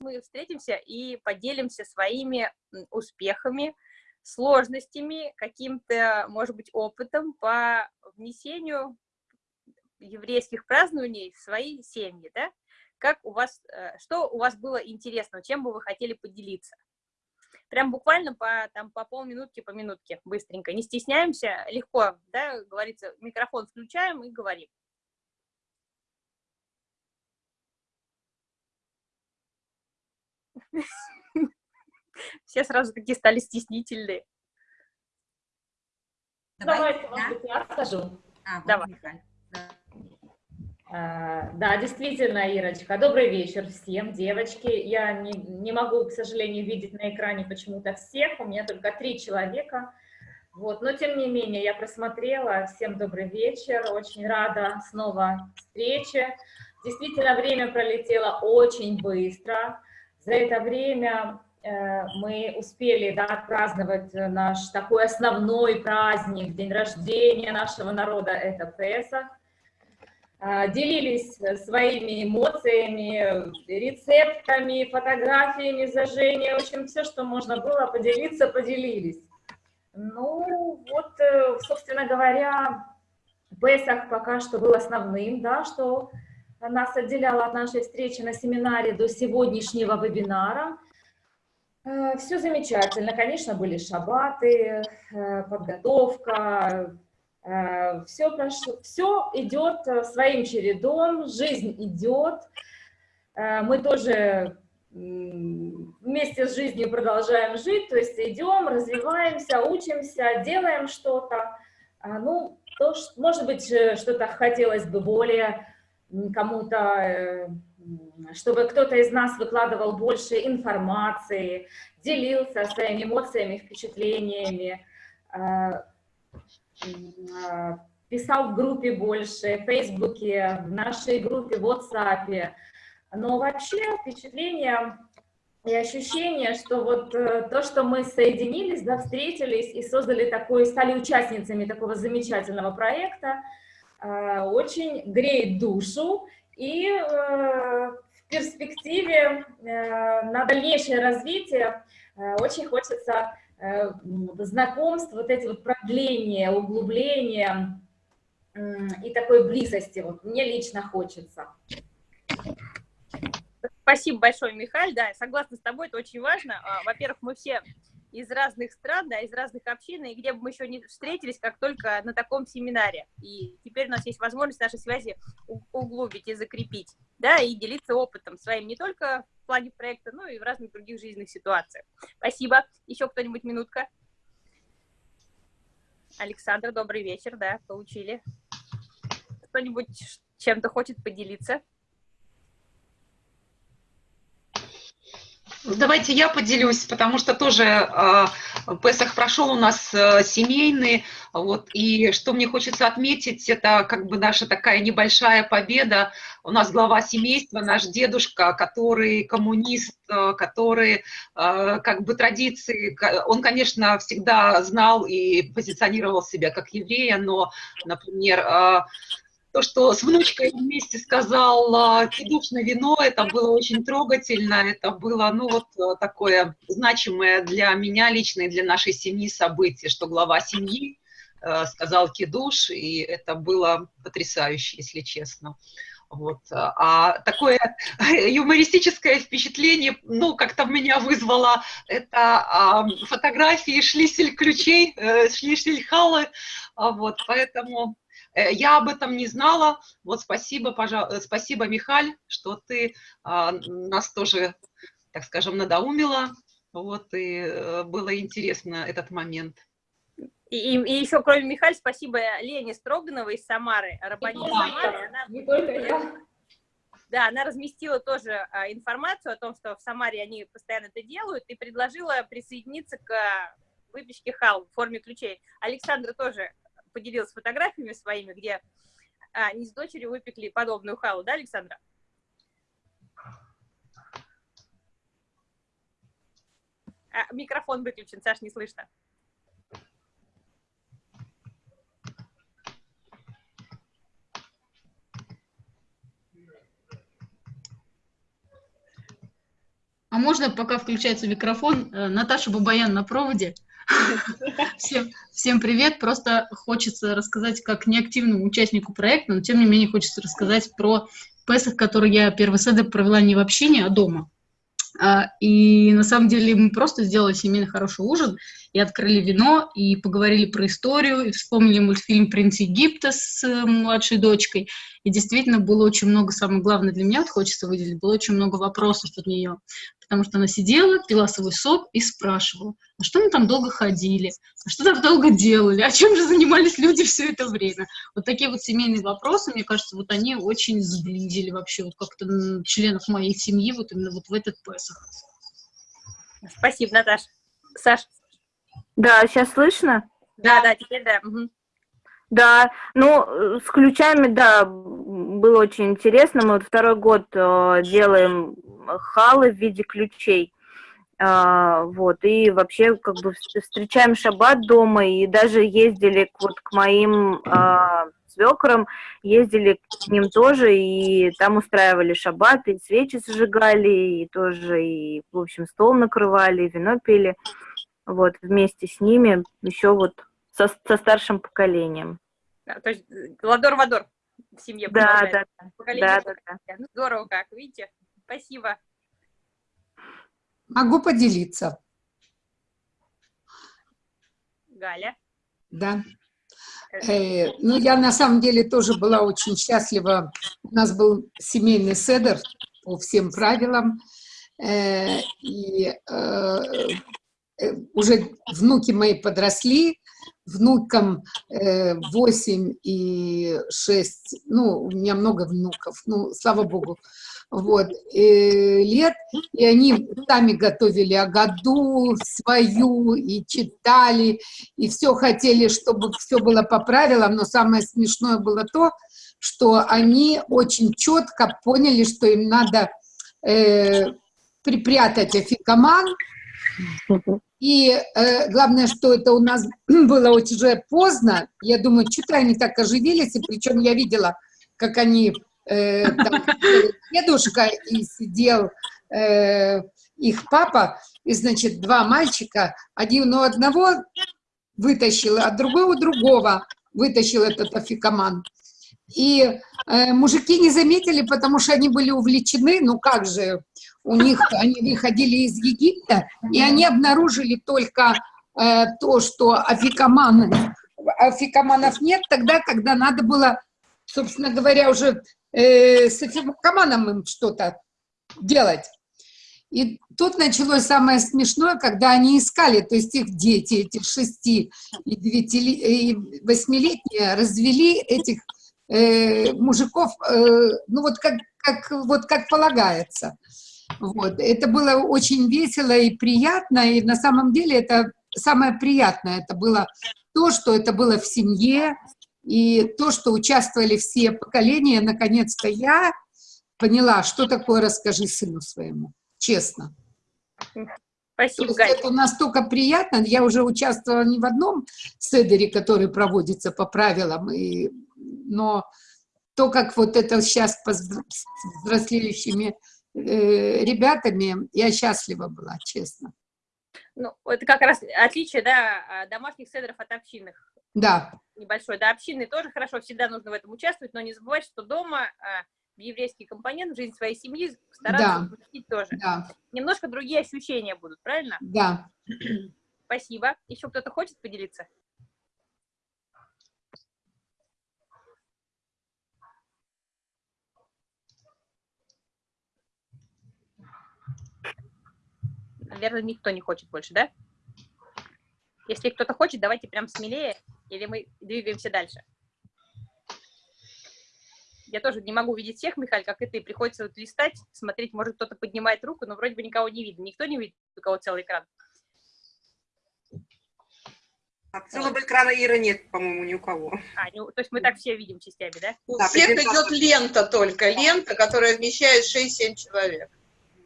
мы встретимся и поделимся своими успехами, сложностями, каким-то, может быть, опытом по внесению еврейских празднований в свои семьи, да? Как у вас, э, что у вас было интересного, чем бы вы хотели поделиться? Прям буквально по, там, по полминутки, по минутке, быстренько. Не стесняемся, легко, да, говорится, микрофон включаем и говорим. Все сразу такие стали стеснительные. Давайте, может быть, я скажу. А, Давай. А, да, действительно, Ирочка. Добрый вечер всем, девочки. Я не, не могу, к сожалению, видеть на экране почему-то всех. У меня только три человека. Вот, но тем не менее, я просмотрела. Всем добрый вечер. Очень рада снова встрече. Действительно, время пролетело очень быстро. За это время э, мы успели да, отпраздновать наш такой основной праздник, день рождения нашего народа, это Песах. Э, делились своими эмоциями, рецептами, фотографиями зажжения, в общем, все, что можно было поделиться, поделились. Ну, вот, э, собственно говоря, Песах пока что был основным, да, что нас отделяло от нашей встречи на семинаре до сегодняшнего вебинара. Э, все замечательно. Конечно, были шабаты, э, подготовка, э, все, прошло, все идет своим чередом, жизнь идет. Мы тоже вместе с жизнью продолжаем жить, то есть идем, развиваемся, учимся, делаем что-то. Ну, то, может быть, что-то хотелось бы более кому-то, э, чтобы кто-то из нас выкладывал больше информации, делился своими эмоциями, впечатлениями, э, э, писал в группе больше, в Фейсбуке, в нашей группе в WhatsApp. Но вообще впечатление и ощущение, что вот то, что мы соединились, да, встретились и создали такой, стали участницами такого замечательного проекта, очень греет душу и э, в перспективе э, на дальнейшее развитие очень хочется знакомств, вот эти вот продления, углубления и такой близости. Вот мне лично хочется. Спасибо большое, Михаил. Да, согласна с тобой, это очень важно. А, во-первых, мы все из разных стран, да, из разных общин, и где бы мы еще не встретились, как только на таком семинаре. И теперь у нас есть возможность наши связи углубить и закрепить, да, и делиться опытом своим не только в плане проекта, но и в разных других жизненных ситуациях. Спасибо. Еще кто-нибудь минутка? Александр, добрый вечер, да, получили. Кто-нибудь чем-то хочет поделиться? Давайте я поделюсь, потому что тоже э, Песах прошел у нас э, семейный, вот, и что мне хочется отметить, это как бы наша такая небольшая победа. У нас глава семейства, наш дедушка, который коммунист, э, который э, как бы традиции, он, конечно, всегда знал и позиционировал себя как еврея, но, например, э, то, что с внучкой вместе сказал кидуш на вино, это было очень трогательно, это было, ну, вот э, такое значимое для меня лично и для нашей семьи событие, что глава семьи э, сказал кидуш, и это было потрясающе, если честно. Вот. А такое юмористическое впечатление, ну, как-то меня вызвало, это э, фотографии шлисель-ключей, э, шлисель-халы, вот, поэтому Э, я об этом не знала. Вот спасибо, пожалуйста, э, спасибо, Михаль, что ты а, нас тоже, так скажем, надоумила. Вот, и э, было интересно этот момент. И, и еще, кроме Михаль, спасибо Лене Строгановой из Самары, Рабани да, Самары. Она... Не только я. Да, она разместила тоже а, информацию о том, что в Самаре они постоянно это делают, и предложила присоединиться к выпечке хал в форме ключей. Александра тоже поделилась фотографиями своими, где а, они с дочерью выпекли подобную халу, да, Александра? А, микрофон выключен, Саш, не слышно. А можно, пока включается микрофон, э, Наташа Бабаян на проводе? Всем, всем привет. Просто хочется рассказать как неактивному участнику проекта, но тем не менее хочется рассказать про Песах, который я первый седер провела не в общине, а дома. А, и на самом деле мы просто сделали семейный хороший ужин, и открыли вино, и поговорили про историю, и вспомнили мультфильм «Принц Египта» с э, младшей дочкой. И действительно было очень много, самое главное для меня, вот хочется выделить, было очень много вопросов от нее потому что она сидела, пила свой сок и спрашивала, а что мы там долго ходили, а что так долго делали, а чем же занимались люди все это время. Вот такие вот семейные вопросы, мне кажется, вот они очень сблизили вообще вот как-то членов моей семьи вот именно вот в этот Песах. Спасибо, Наташ. Саш? Да, сейчас слышно? Да, да, теперь да. Угу. Да, ну, с ключами, да, было очень интересно. Мы вот второй год э, делаем халы в виде ключей. А, вот, и вообще как бы встречаем шаббат дома, и даже ездили вот к моим а, свекрам, ездили к ним тоже, и там устраивали шаббат, и свечи зажигали, и тоже, и, в общем, стол накрывали, и вино пили, вот, вместе с ними, еще вот со, со старшим поколением. Да, то есть э, ладор-вадор в семье да, да, да, да, да. Ну, здорово как, видите? Спасибо. Могу поделиться. Галя. Да. Э, ну, я на самом деле тоже была очень счастлива. У нас был семейный седер по всем правилам. Э, и э, э уже внуки мои подросли, внукам э, 8 и 6, ну, у меня много внуков, ну, слава богу, вот, э, лет, и они сами готовили Агаду свою, и читали, и все хотели, чтобы все было по правилам, но самое смешное было то, что они очень четко поняли, что им надо э, припрятать афикаман, и э, главное, что это у нас было уже поздно. Я думаю, что-то они так оживились, и причем я видела, как они, э, там, дедушка и сидел э, их папа, и, значит, два мальчика, один у одного вытащил, а другой у другого вытащил этот афикаман. И э, мужики не заметили, потому что они были увлечены, ну как же, у них, они выходили из Египта, и они обнаружили только э, то, что афикоман, афикоманов нет тогда, когда надо было, собственно говоря, уже э, с афикоманом им что-то делать. И тут началось самое смешное, когда они искали, то есть их дети, эти шести и восьмилетние, развели этих э, мужиков, э, ну вот как, как, вот как полагается. Вот. Это было очень весело и приятно, и на самом деле это самое приятное, это было то, что это было в семье, и то, что участвовали все поколения, наконец-то я поняла, что такое «расскажи сыну своему», честно. Спасибо, Галя. Это настолько приятно, я уже участвовала не в одном седере, который проводится по правилам, и, но то, как вот это сейчас с взрослеющими Э, ребятами я счастлива была, честно. Ну, это как раз отличие, да, а, домашних седров от общинных. Да. Небольшой. Да, общины тоже хорошо, всегда нужно в этом участвовать, но не забывать, что дома а, еврейский компонент в жизнь своей семьи стараться да. тоже. Да. Немножко другие ощущения будут, правильно? Да. Спасибо. Еще кто-то хочет поделиться? Наверное, никто не хочет больше, да? Если кто-то хочет, давайте прям смелее, или мы двигаемся дальше. Я тоже не могу видеть всех, Михаил, как и ты. Приходится вот листать, смотреть, может, кто-то поднимает руку, но вроде бы никого не видно. Никто не видит, у кого целый экран. А целого экрана Ира нет, по-моему, ни у кого. А, ну, то есть мы так все видим частями, да? У да, всех идет лента только, лента, которая вмещает 6-7 человек.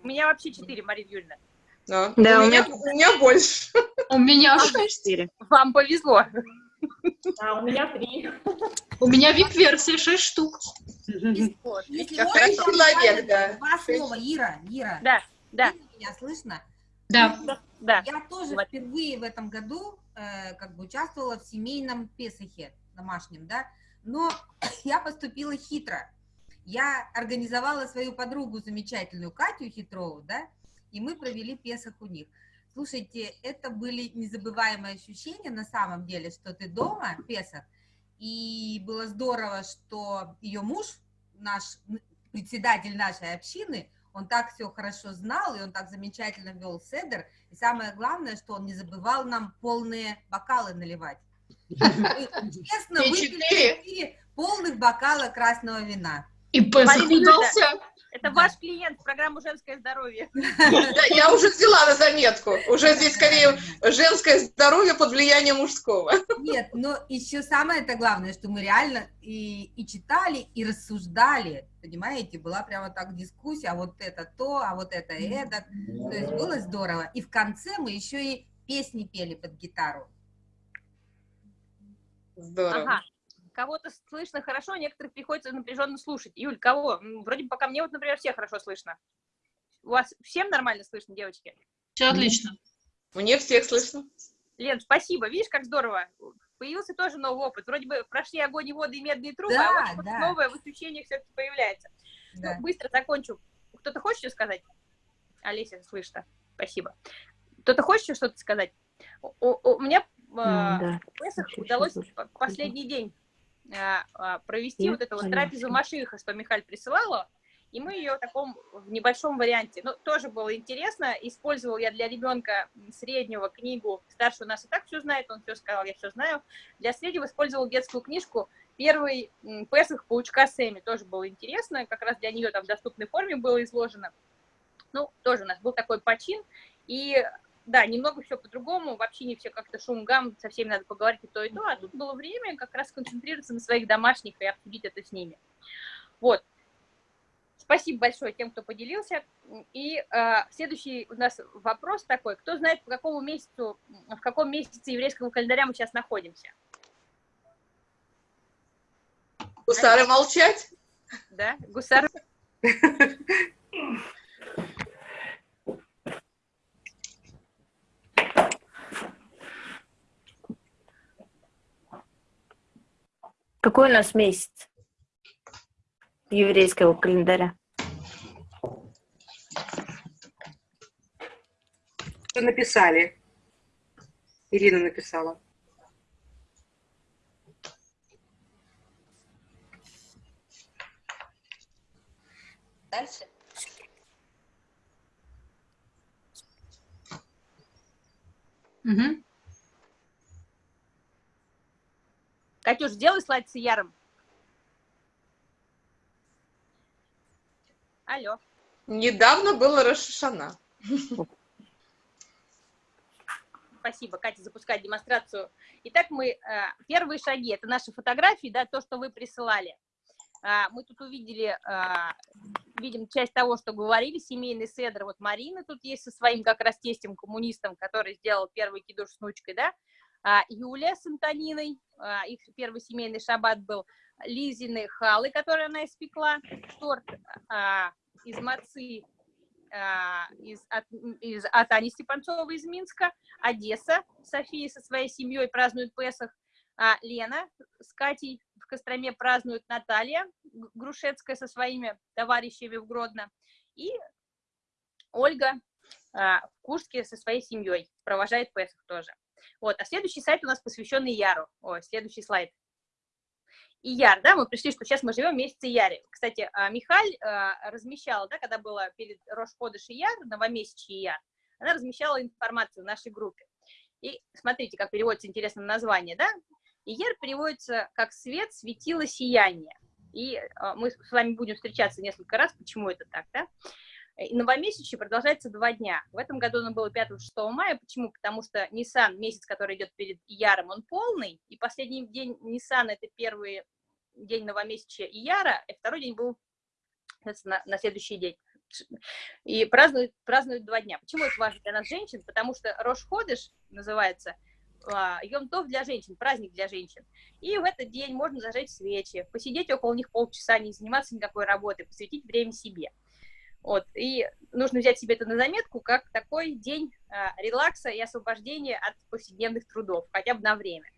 У меня вообще 4, Мария Юрьевна. Да, да у, меня, у меня больше. У меня четыре. Вам повезло. А у меня три. У меня вип-версия шесть штук. Если человек, да. Два слова, Ира, Ира. Да. Да. Меня слышно? Да. Да. Я тоже впервые в этом году э, как бы участвовала в семейном Песахе домашнем, да, но я поступила хитро. Я организовала свою подругу замечательную Катю Хитрову, да, и мы провели Песах у них. Слушайте, это были незабываемые ощущения на самом деле, что ты дома, Песах, и было здорово, что ее муж, наш председатель нашей общины, он так все хорошо знал, и он так замечательно вел седер. И самое главное, что он не забывал нам полные бокалы наливать. Честно, выпили полных бокала красного вина. И Песах удался. Это ваш клиент, программу «Женское здоровье». Да, я уже взяла на заметку. Уже здесь скорее женское здоровье под влиянием мужского. Нет, но еще самое это главное, что мы реально и, и читали, и рассуждали. Понимаете, была прямо так дискуссия, а вот это то, а вот это это. То есть было здорово. И в конце мы еще и песни пели под гитару. Здорово. Ага кого-то слышно хорошо, некоторых приходится напряженно слушать. Юль, кого? Вроде пока мне вот, например, всех хорошо слышно. У вас всем нормально слышно, девочки? Все отлично. Мне всех слышно. Лен, спасибо. Видишь, как здорово. Появился тоже новый опыт. Вроде бы прошли огонь и воды и медные трубы, да, а вот да. новое в исключениях все-таки появляется. Да. Ну, быстро закончу. Кто-то хочет что сказать? Олеся, слышно. Спасибо. Кто-то хочет что-то сказать? У, у, у меня mm, да. Удалось последний день а, а, провести вот эту вот трапезу Машиха, что Михаль присылала, и мы ее в таком в небольшом варианте. Ну, тоже было интересно. Использовал я для ребенка среднего книгу. Старший у нас и так все знает, он все сказал, я все знаю. Для среднего использовал детскую книжку «Первый Песах паучка Сэмми». Тоже было интересно, как раз для нее там в доступной форме было изложено. Ну, тоже у нас был такой почин. И да, немного все по-другому, вообще не все как-то шум гам, со всеми надо поговорить и то, и то, а тут было время как раз концентрироваться на своих домашних и обсудить это с ними. Вот. Спасибо большое тем, кто поделился. И э, следующий у нас вопрос такой. Кто знает, по какому месяцу, в каком месяце еврейского календаря мы сейчас находимся? Гусары молчать? Да, гусары. Какой у нас месяц еврейского календаря? Что написали? Ирина написала. Дальше. Угу. Катюш, сделай слайд с Яром. Алло. Недавно было Рошашана. Спасибо, Катя, запускать демонстрацию. Итак, мы, э, первые шаги, это наши фотографии, да, то, что вы присылали. Э, мы тут увидели, э, видим часть того, что говорили, семейный седр, вот Марина тут есть со своим как раз тестем коммунистом, который сделал первый кидуш с внучкой, да, а, Юлия с Антониной, а, их первый семейный шаббат был, Лизины халы, которые она испекла, торт а, из мацы из, от, из, от Ани Степанцовой из Минска, Одесса, София со своей семьей празднует Песах, а Лена с Катей в Костроме празднует Наталья Грушецкая со своими товарищами в Гродно, и Ольга а, в Курске со своей семьей провожает Песах тоже. Вот, а следующий сайт у нас посвященный Яру. О, следующий слайд. И Яр, да, мы пришли, что сейчас мы живем в месяце Яре. Кстати, а, Михаль а, размещала, да, когда было перед Рошходыш и Яр, новомесячье Яр, она размещала информацию в нашей группе. И смотрите, как переводится интересное название, да? И Яр переводится как свет, светило, сияние. И а, мы с вами будем встречаться несколько раз, почему это так, да? И новомесячье продолжается два дня. В этом году оно было 5-6 мая. Почему? Потому что Nissan, месяц, который идет перед Яром, он полный, и последний день Nissan – это первый день новомесячья Яра, и второй день был на, на следующий день. И празднуют, празднуют два дня. Почему это важно для нас, женщин? Потому что Рош Ходыш называется Йом Тов для женщин, праздник для женщин. И в этот день можно зажечь свечи, посидеть около них полчаса, не заниматься никакой работой, посвятить время себе. Вот, и нужно взять себе это на заметку, как такой день а, релакса и освобождения от повседневных трудов, хотя бы на время.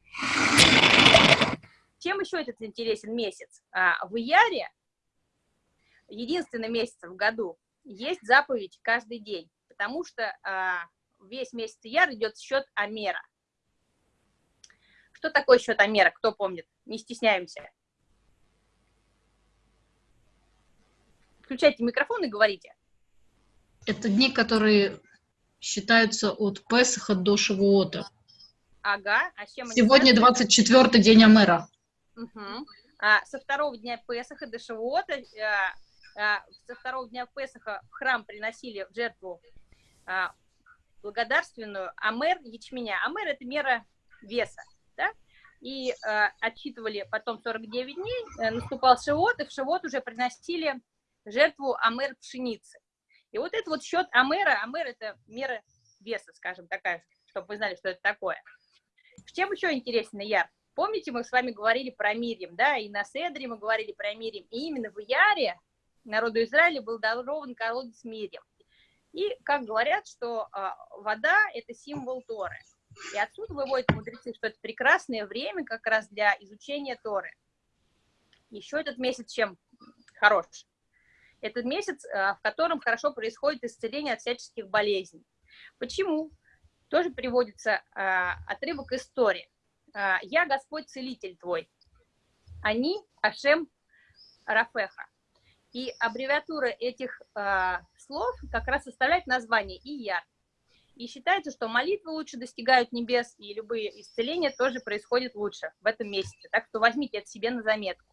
Чем еще этот интересен месяц? А, в Ияре, единственный месяц в году, есть заповедь каждый день, потому что а, весь месяц Ияр идет счет Амера. Что такое счет Амера, кто помнит? Не стесняемся. Включайте микрофон и говорите. Это дни, которые считаются от Песаха до Шавуота. Ага, а чем Сегодня 24-й день Амера. Угу. А, со второго дня Песаха до Шавуота, а, а, со второго дня Песаха в храм приносили в жертву а, благодарственную Амер ячменя. Амер – это мера веса, да? И э, отчитывали потом 49 дней, наступал Шивот, и в Шивот уже приносили жертву Амер пшеницы. И вот это вот счет Амера, Амер – это мера веса, скажем, такая, чтобы вы знали, что это такое. Чем еще интересен Яр? Помните, мы с вами говорили про Мирим, да, и на Седре мы говорили про Мирим, и именно в Яре народу Израиля был дарован колодец Мирим. И, как говорят, что э, вода – это символ Торы. И отсюда выводят мудрецы, что это прекрасное время как раз для изучения Торы. Еще этот месяц чем хорош? Это месяц, э, в котором хорошо происходит исцеление от всяческих болезней. Почему? Тоже приводится э, отрывок истории. Э, «Я Господь целитель твой, они Ашем Рафеха». И аббревиатура этих слов как раз составляет название Ияр. И считается, что молитвы лучше достигают небес, и любые исцеления тоже происходят лучше в этом месяце. Так что возьмите это себе на заметку.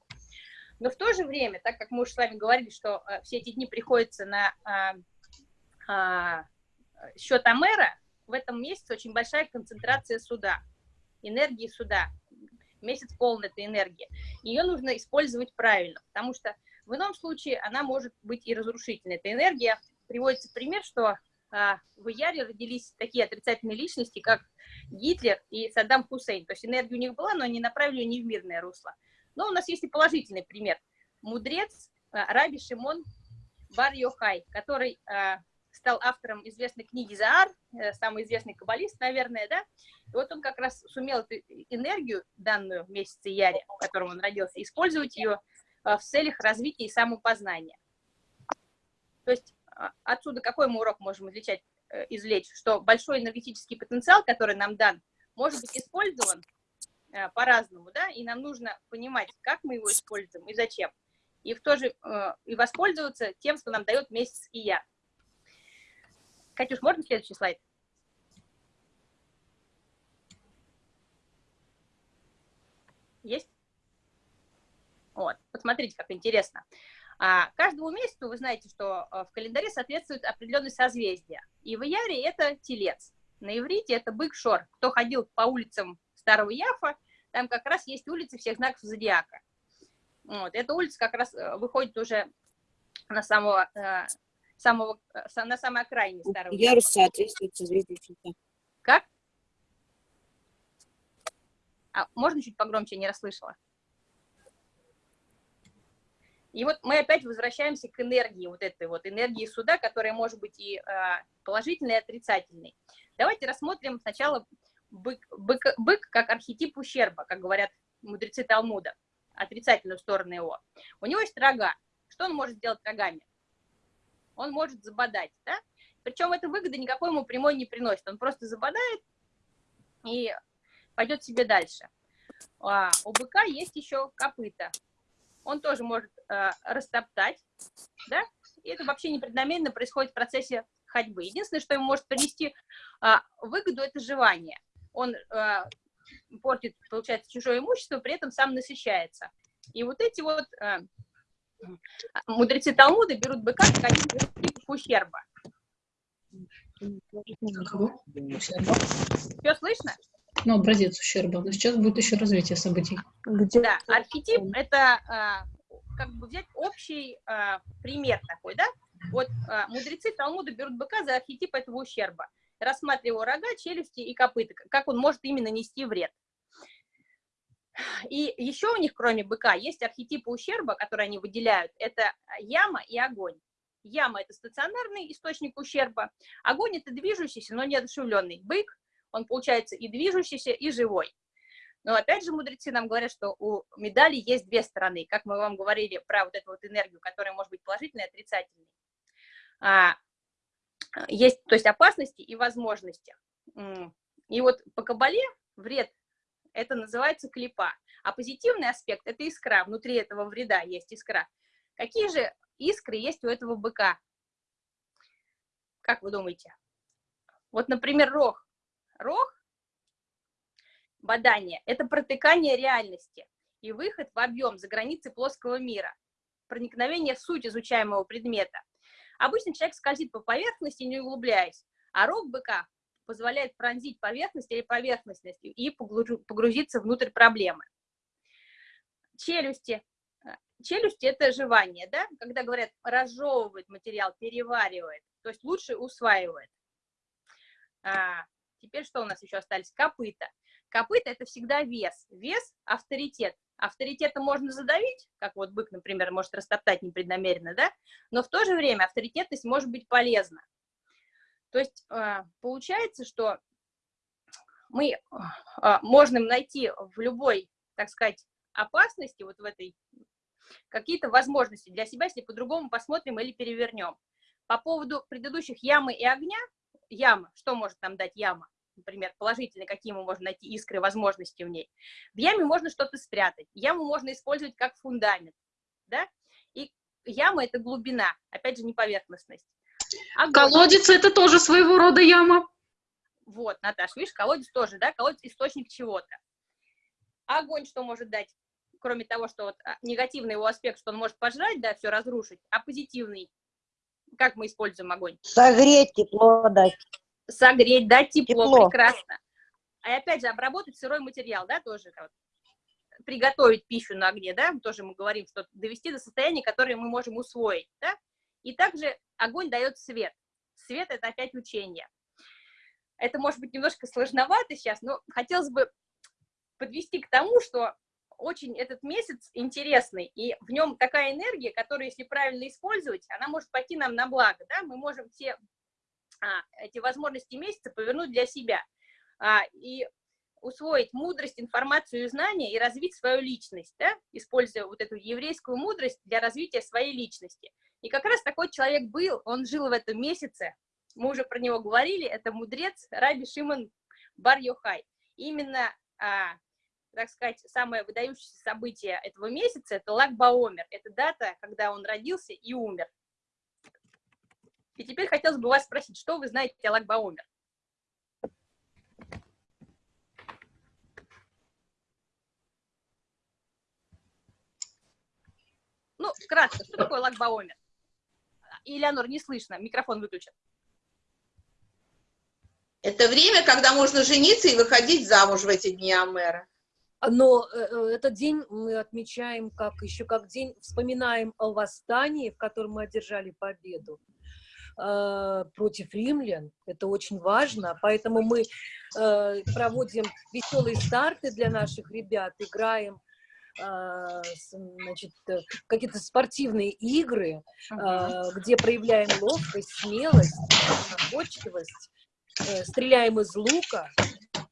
Но в то же время, так как мы уже с вами говорили, что э, все эти дни приходятся на э, э, счет Амера, в этом месяце очень большая концентрация суда, энергии суда. Месяц полный этой энергии. Ее нужно использовать правильно, потому что в ином случае она может быть и разрушительной. Эта энергия, приводится пример, что а, в Яре родились такие отрицательные личности, как Гитлер и Саддам Хусейн. То есть энергия у них была, но они направили ее не в мирное русло. Но у нас есть и положительный пример. Мудрец а, Раби Шимон Бар Йохай, который а, стал автором известной книги Заар, э, самый известный каббалист, наверное, да, и вот он как раз сумел эту энергию, данную в месяце Яре, в котором он родился, использовать ее Э, в целях развития и самопознания. То есть а, отсюда какой мы урок можем извлечь, э, извлечь? Что большой энергетический потенциал, который нам дан, может быть использован э, по-разному, да, и нам нужно понимать, как мы его используем и зачем. И, в то же, и воспользоваться тем, что нам дает месяц и я. Катюш, можно следующий слайд? Есть? Вот, посмотрите, как интересно. А, каждому месяцу вы знаете, что а, в календаре соответствует определенное созвездие. И в Яре это телец. На иврите это бык-шор. Кто ходил по улицам Старого Яфа, там как раз есть улицы всех знаков зодиака. Вот, эта улица как раз э, выходит уже на самого, э, самого, э, на самой окраине Старого Ярус соответствует созвездию Тельца. Как? А, можно чуть погромче, не расслышала? И вот мы опять возвращаемся к энергии, вот этой вот энергии суда, которая может быть и а, положительной, и отрицательной. Давайте рассмотрим сначала бык, бык, бык как архетип ущерба, как говорят мудрецы Талмуда, отрицательную сторону его. У него есть рога. Что он может сделать рогами? Он может забодать, да? Причем эта выгода никакой ему прямой не приносит. Он просто забодает и пойдет себе дальше. А у быка есть еще копыта он тоже может э, растоптать, да, и это вообще непреднамеренно происходит в процессе ходьбы. Единственное, что ему может принести э, выгоду, это жевание. Он э, портит, получается, чужое имущество, при этом сам насыщается. И вот эти вот э, мудрецы Талмуда берут быка как один из типов ущерба. Все слышно? Ну, образец ущерба. Но сейчас будет еще развитие событий. Где? Да, архетип – это а, как бы взять общий а, пример такой, да? Вот а, мудрецы Талмуда берут быка за архетип этого ущерба, рассматривая рога, челюсти и копыта, как он может именно нести вред. И еще у них, кроме быка, есть архетипы ущерба, которые они выделяют. Это яма и огонь. Яма – это стационарный источник ущерба. Огонь – это движущийся, но неодушевленный. Бык, он получается и движущийся, и живой. Но опять же мудрецы нам говорят, что у медали есть две стороны. Как мы вам говорили про вот эту вот энергию, которая может быть положительной и отрицательной. А, есть, то есть опасности и возможности. И вот по кабале вред – это называется клипа. А позитивный аспект – это искра. Внутри этого вреда есть искра. Какие же искры есть у этого быка? Как вы думаете? Вот, например, рог. Рог, бадание – это протыкание реальности и выход в объем за границы плоского мира, проникновение в суть изучаемого предмета. Обычно человек скользит по поверхности, не углубляясь, а рог быка позволяет пронзить поверхность или поверхность и погрузиться внутрь проблемы. Челюсти. Челюсти – это жевание, да? Когда говорят разжевывает материал, переваривает, то есть лучше усваивает. А, теперь что у нас еще остались? Копыта. Копыта – это всегда вес. Вес – авторитет. Авторитетом можно задавить, как вот бык, например, может растоптать непреднамеренно, да? Но в то же время авторитетность может быть полезна. То есть а, получается, что мы а, можем найти в любой, так сказать, опасности, вот в этой, какие-то возможности для себя, если по-другому посмотрим или перевернем. По поводу предыдущих ямы и огня, яма, что может нам дать яма? Например, положительные, какие мы можем найти искры, возможности в ней. В яме можно что-то спрятать, яму можно использовать как фундамент, да? И яма – это глубина, опять же, не поверхностность. Огонь. Колодец – это тоже своего рода яма. Вот, Наташа, видишь, колодец тоже, да, колодец – источник чего-то. Огонь что может дать? Кроме того, что вот а, негативный его аспект, что он может пожрать, да, все разрушить, а позитивный, как мы используем огонь? Согреть, тепло дать. Согреть, дать тепло, тепло. прекрасно. А опять же, обработать сырой материал, да, тоже вот, приготовить пищу на огне, да, тоже мы говорим, что довести до состояния, которое мы можем усвоить, да, и также огонь дает свет. Свет – это опять учение. Это может быть немножко сложновато сейчас, но хотелось бы подвести к тому, что очень этот месяц интересный, и в нем такая энергия, которую, если правильно использовать, она может пойти нам на благо, да, мы можем все эти возможности месяца повернуть для себя, а, и усвоить мудрость, информацию и знания, и развить свою личность, да, используя вот эту еврейскую мудрость для развития своей личности. И как раз такой человек был, он жил в этом месяце, мы уже про него говорили, это мудрец Раби Шимон Бар-Йохай. Именно, а, так сказать, самое выдающееся событие этого месяца – это Лак-Баомер. Это дата, когда он родился и умер. И теперь хотелось бы вас спросить, что вы знаете о Лак-Баомер? Ну, кратко, что такое Лак-Баомер? Элеонор, не слышно, микрофон выключен. Это время, когда можно жениться и выходить замуж в эти дни Амера. Но э, э, этот день мы отмечаем как еще как день, вспоминаем о восстании, в котором мы одержали победу э, против римлян. Это очень важно, поэтому мы э, проводим веселые старты для наших ребят, играем а, значит, э, какие-то спортивные игры, uh где проявляем ловкость, смелость, находчивость, э, стреляем из лука,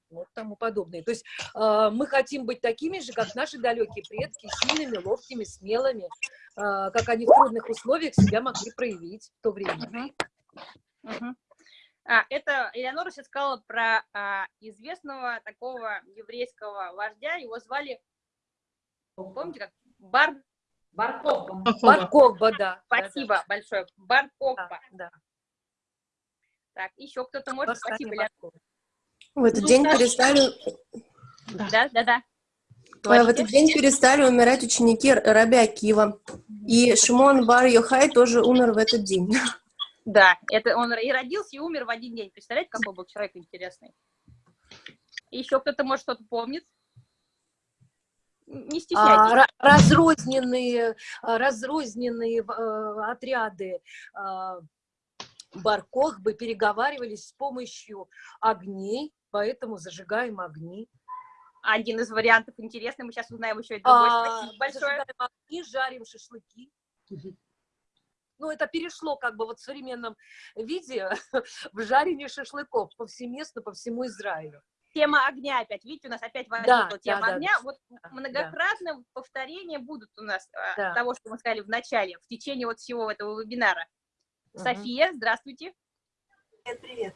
вот тому подобное. То есть мы хотим быть такими же, как наши далекие предки, сильными, ловкими, смелыми, как они в трудных условиях себя могли проявить в то время. Uh -huh. А, это Элеонора сейчас сказала про а, известного такого еврейского вождя, его звали Помните, как бар... Барковба. Барковба, да. Спасибо да, да. большое. Барковба. Да, да. Так, еще кто-то может? Барковба. Спасибо, Ля. В этот ну, день перестали... Да, да, да. Говорите? В этот день перестали умирать ученики Раби Акива. И Шимон Бар Йохай тоже умер в этот день. Да, это он и родился, и умер в один день. Представляете, какой был человек интересный? И еще кто-то, может, что-то помнит? не стесняйтесь. А, разрозненные, а, разрозненные э, отряды а, баркох бы переговаривались с помощью огней, поэтому зажигаем огни. Один из вариантов интересный, мы сейчас узнаем еще и другой. А, большое. Огни, жарим шашлыки. ну, это перешло как бы вот в современном виде в жарении шашлыков повсеместно по всему Израилю. Тема огня опять, видите, у нас опять возникла да, тема да, огня. Да, вот да, многократно да. повторения будут у нас а, да. того, что мы сказали в начале, в течение вот всего этого вебинара. Угу. София, здравствуйте. Привет, привет.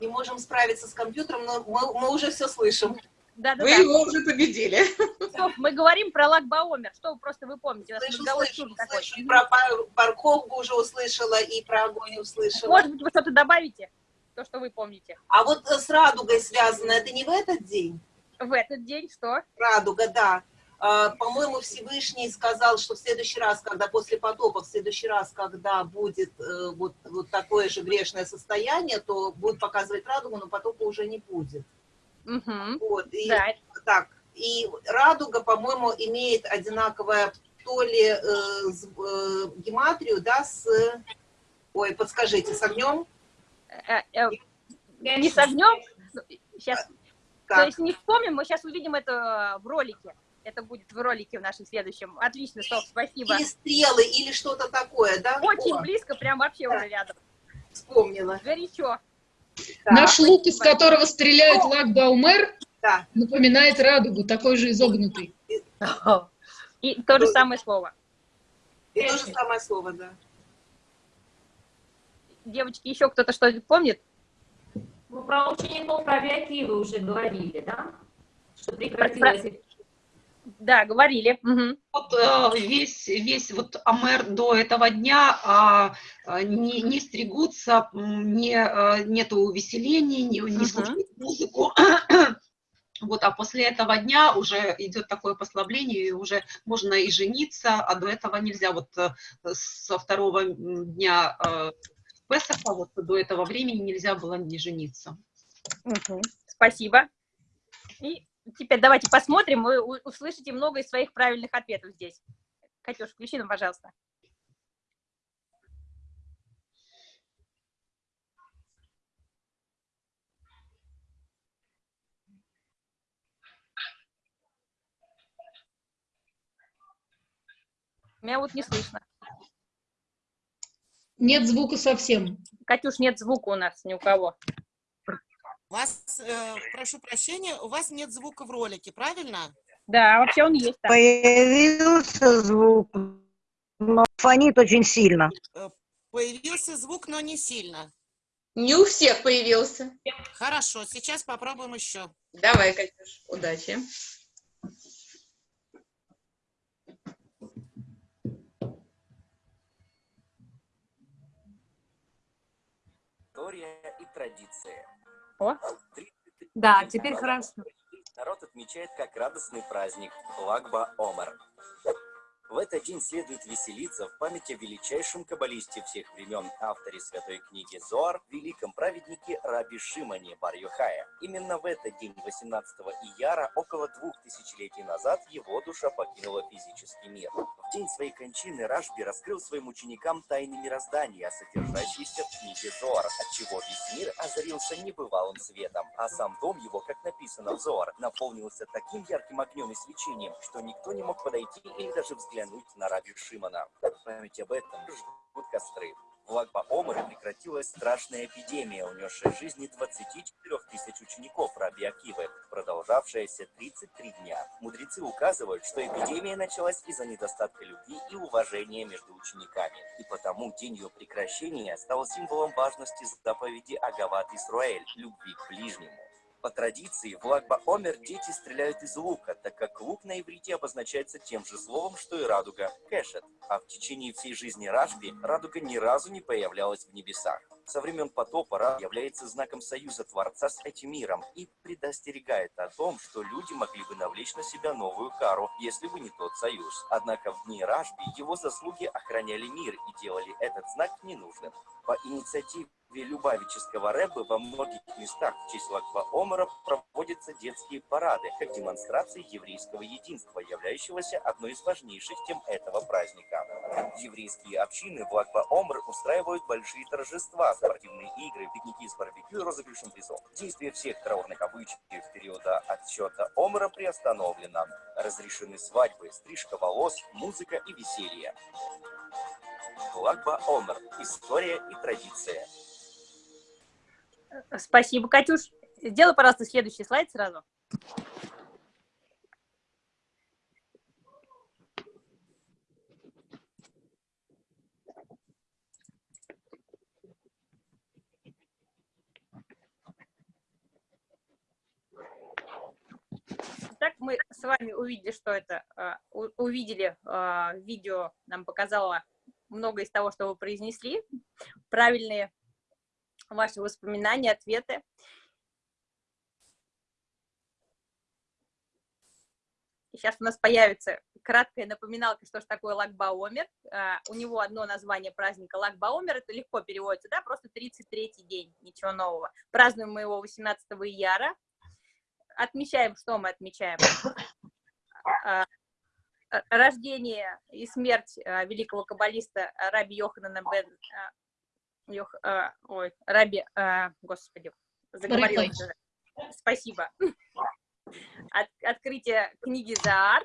Не можем справиться с компьютером, но мы, мы уже все слышим. Да, да, вы да. его уже победили. Стоп, мы говорим про Лагбаомер. Что вы просто вы помните? Слышу, слышу, слышу. Про пар парковку уже услышала, и про огонь услышала. Может быть, вы что-то добавите? То, что вы помните. А вот э, с радугой связано, это не в этот день? В этот день что? Радуга, да. А, по-моему, Всевышний сказал, что в следующий раз, когда после потопа, в следующий раз, когда будет э, вот, вот такое же грешное состояние, то будет показывать радугу, но потопа уже не будет. Угу. Вот, и, да. Так, и радуга, по-моему, имеет одинаковое то ли э, э, гематрию, да, с... Ой, подскажите, с огнем? Э, э, не с огнем? Сейчас, как? то есть не вспомним, мы сейчас увидим это в ролике. Это будет в ролике в нашем следующем. Отлично, Соф, спасибо. Или стрелы, или что-то такое, да? Очень О. близко, прям вообще да. уже рядом. Вспомнила. Горячо. Да. Наш лук, из которого стреляет Лагбаумер, да. напоминает радугу, такой же изогнутый. И то же самое слово. И то же самое слово, да. Девочки, еще кто-то что-то помнит? Ну, про учеников, про вы уже говорили, да? Что прекратилось да, говорили. Угу. Вот э, весь, весь вот Амер до этого дня а, не, не стригутся, не, а, нету увеселений, не, не слушают музыку. Вот, а после этого дня уже идет такое послабление, и уже можно и жениться, а до этого нельзя. Вот э, со второго дня э, Песаха, вот до этого времени нельзя было не жениться. Угу. Спасибо. И теперь давайте посмотрим, вы услышите много из своих правильных ответов здесь. Катюш, включи нам, пожалуйста. Меня вот не слышно. Нет звука совсем. Катюш, нет звука у нас ни у кого. У вас, э, прошу прощения, у вас нет звука в ролике, правильно? Да, вообще он есть там. Появился звук, но фонит очень сильно. Э, появился звук, но не сильно. Не у всех появился. Хорошо, сейчас попробуем еще. Давай, Катюш, удачи. История и традиция. О, да, теперь хорошо. Народ отмечает как радостный праздник Лагба Омар. В этот день следует веселиться в память о величайшем каббалисте всех времен, авторе святой книги Зоар, великом праведнике Раби Шимоне Бар-Юхая. Именно в этот день, 18 ияра, около двух тысячелетий назад, его душа покинула физический мир. В день своей кончины Рашби раскрыл своим ученикам тайны мироздания, содержащиеся в книге Зоар, отчего весь мир озарился небывалым светом, а сам дом его, как написано в Зоар, наполнился таким ярким огнем и свечением, что никто не мог подойти или даже взглянуть взглянуть на Раби Шимона. В память об этом жгут костры. В Лагба-Омаре прекратилась страшная эпидемия, унесшая жизни 24 тысяч учеников Раби Акивы, продолжавшаяся 33 дня. Мудрецы указывают, что эпидемия началась из-за недостатка любви и уважения между учениками, и потому день ее прекращения стал символом важности заповеди Агават Исруэль – любви к ближнему. По традиции, в Лагба-Омер дети стреляют из лука, так как лук на иврите обозначается тем же словом, что и радуга – кэшет. А в течение всей жизни Рашби радуга ни разу не появлялась в небесах. Со времен потопа Ра является знаком союза Творца с этим миром и предостерегает о том, что люди могли бы навлечь на себя новую кару, если бы не тот союз. Однако в дни Рашби его заслуги охраняли мир и делали этот знак ненужным. По инициативе Любавического рэба во многих местах в честь Лагба Омара проводятся детские парады, как демонстрации еврейского единства, являющегося одной из важнейших тем этого праздника. Еврейские общины в Лагба Омар устраивают большие торжества, спортивные игры, пикники с барбекю и розыгрышем призов. Действие всех траурных обычаев периода отсчета Омара приостановлено. Разрешены свадьбы, стрижка волос, музыка и веселье. Лагба Омер. История и традиция. Спасибо, Катюш. Сделай, пожалуйста, следующий слайд сразу. Итак, мы с вами увидели, что это, а, увидели а, видео, нам показало много из того, что вы произнесли, правильные ваши воспоминания, ответы. Сейчас у нас появится краткая напоминалка, что же такое Лагбаомер. Uh, у него одно название праздника Лагбаомер, это легко переводится, да, просто 33-й день, ничего нового. Празднуем мы его 18 ияра, отмечаем, что мы отмечаем? А, а, рождение и смерть а, великого каббалиста Раби Йоханана бен... Йох, ой, Раби, господи, заговорилась. Спасибо. От, открытие книги Заар,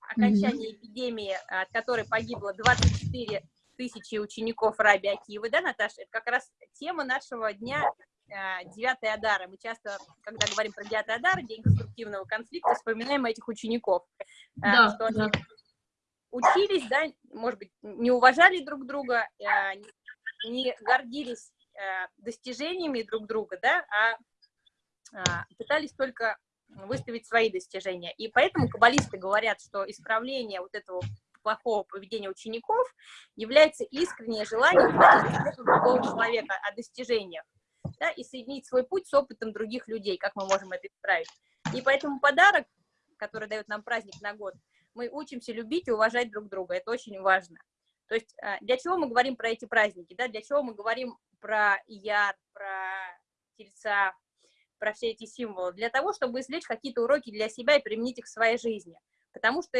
окончание эпидемии, от которой погибло 24 тысячи учеников Раби Акивы, да, Наташа? Это как раз тема нашего дня 9 э, Адара. Мы часто, когда говорим про 9 Адара, день конструктивного конфликта, вспоминаем этих учеников. Э, да, что они учились, да, может быть, не уважали друг друга, э, не гордились достижениями друг друга, да, а пытались только выставить свои достижения. И поэтому каббалисты говорят, что исправление вот этого плохого поведения учеников является искреннее желание другого человека о достижениях да, и соединить свой путь с опытом других людей, как мы можем это исправить. И поэтому подарок, который дает нам праздник на год, мы учимся любить и уважать друг друга, это очень важно. То есть а, для чего мы говорим про эти праздники, да, для чего мы говорим про Яр, про Тельца, про все эти символы? Для того, чтобы извлечь какие-то уроки для себя и применить их в своей жизни. Потому что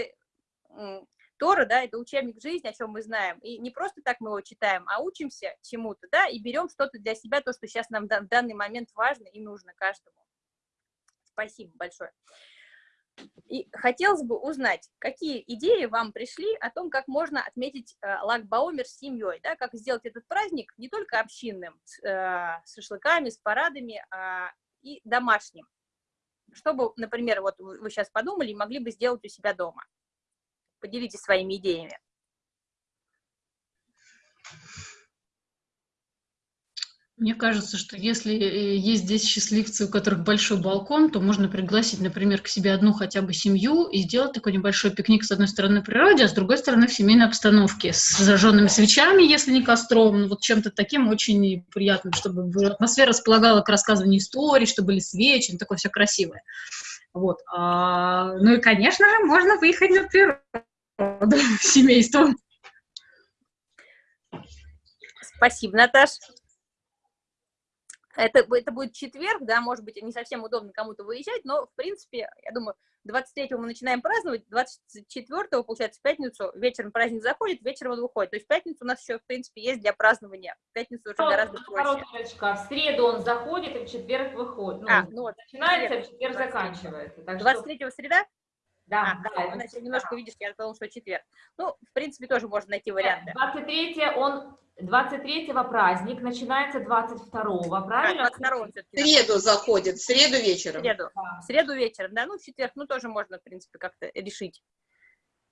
Тора, да, это учебник жизни, о чем мы знаем. И не просто так мы его читаем, а учимся чему-то, да, и берем что-то для себя, то, что сейчас нам в данный момент важно и нужно каждому. Спасибо большое. И хотелось бы узнать, какие идеи вам пришли о том, как можно отметить э, Лагбаумер с семьей, да, как сделать этот праздник не только общинным, с, э, с шашлыками, с парадами, а и домашним. Чтобы, например, вот вы сейчас подумали, могли бы сделать у себя дома. Поделитесь своими идеями. Мне кажется, что если э, есть здесь счастливцы, у которых большой балкон, то можно пригласить, например, к себе одну хотя бы семью и сделать такой небольшой пикник с одной стороны в природе, а с другой стороны в семейной обстановке, с зажженными свечами, если не костром, ну, вот чем-то таким очень приятным, чтобы атмосфера располагала к рассказыванию историй, чтобы были свечи, ну, такое все красивое. Вот. А, ну и, конечно же, можно выехать на природу семейством. Спасибо, Наташ. Это, это будет четверг, да, может быть, не совсем удобно кому-то выезжать, но, в принципе, я думаю, 23-го мы начинаем праздновать, 24-го, получается, в пятницу вечером праздник заходит, вечером он выходит. То есть в пятницу у нас еще, в принципе, есть для празднования. В пятницу уже гораздо проще. В среду он заходит, и в четверг выходит. Ну, а, ну вот, начинается, а в четверг заканчивается. 23-го среда? Да, а, да. Значит, это... немножко видишь, я думала, что четверг. Ну, в принципе, тоже можно найти варианты. 23 он 23-го праздник, начинается 22-го, правильно? А, 22 в среду заходит, в среду вечером. В среду, да. в среду вечером, да, ну, в четверг, ну, тоже можно, в принципе, как-то решить.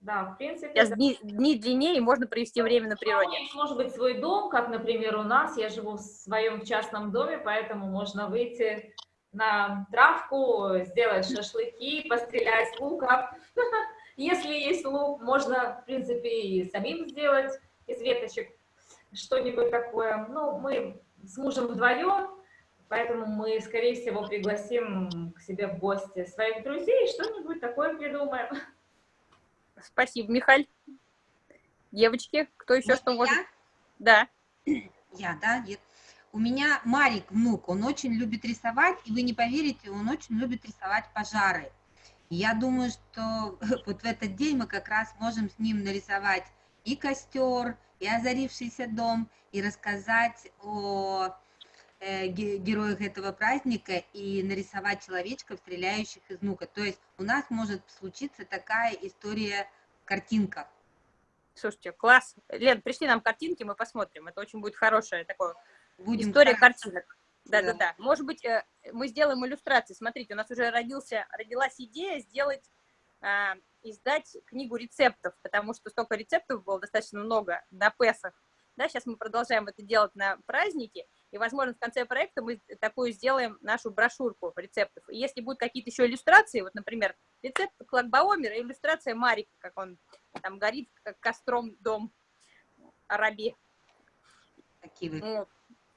Да, в принципе. Сейчас да. дни, дни длиннее, и можно провести время на природе. У может быть свой дом, как, например, у нас. Я живу в своем частном доме, поэтому можно выйти на травку, сделать шашлыки, пострелять с луков. Если есть лук, можно, в принципе, и самим сделать из веточек что-нибудь такое. Ну, мы с мужем вдвоем, поэтому мы, скорее всего, пригласим к себе в гости своих друзей, что-нибудь такое придумаем. Спасибо, Михаль. Девочки, кто еще что может? Да. Я, да, нет. У меня Марик, внук, он очень любит рисовать, и вы не поверите, он очень любит рисовать пожары. я думаю, что вот в этот день мы как раз можем с ним нарисовать и костер, и озарившийся дом, и рассказать о э, героях этого праздника и нарисовать человечков, стреляющих из нука. То есть у нас может случиться такая история в картинках. Слушайте, класс. Лен, пришли нам картинки, мы посмотрим. Это очень будет хорошая такая Будем история картинок. Да-да-да. Может быть, э, мы сделаем иллюстрации. Смотрите, у нас уже родился, родилась идея сделать, а, издать книгу рецептов, потому что столько рецептов было достаточно много на Песах. Да, сейчас мы продолжаем это делать на праздники, и, возможно, в конце проекта мы такую сделаем нашу брошюрку рецептов. И если будут какие-то еще иллюстрации, вот, например, рецепт Клагбаомера, иллюстрация Марика, как он там горит, как костром дом Араби. Акивы. Вот.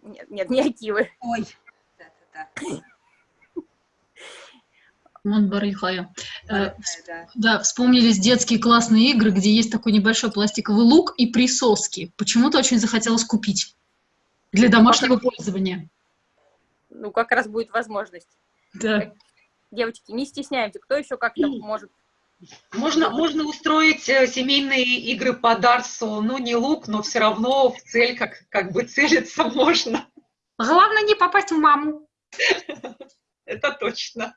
Нет, нет, не Акивы. Ой. Мон Барихая. Э, Да. Да, вспомнились детские классные игры, где есть такой небольшой пластиковый лук и присоски. Почему-то очень захотелось купить для домашнего пользования. Ну, как раз будет возможность. Да. Девочки, не стесняемся, кто еще как-то может Можно, можно устроить э, семейные игры по Дарсу, ну не лук, но все равно в цель как, как бы целиться можно. Главное не попасть в маму. Это точно.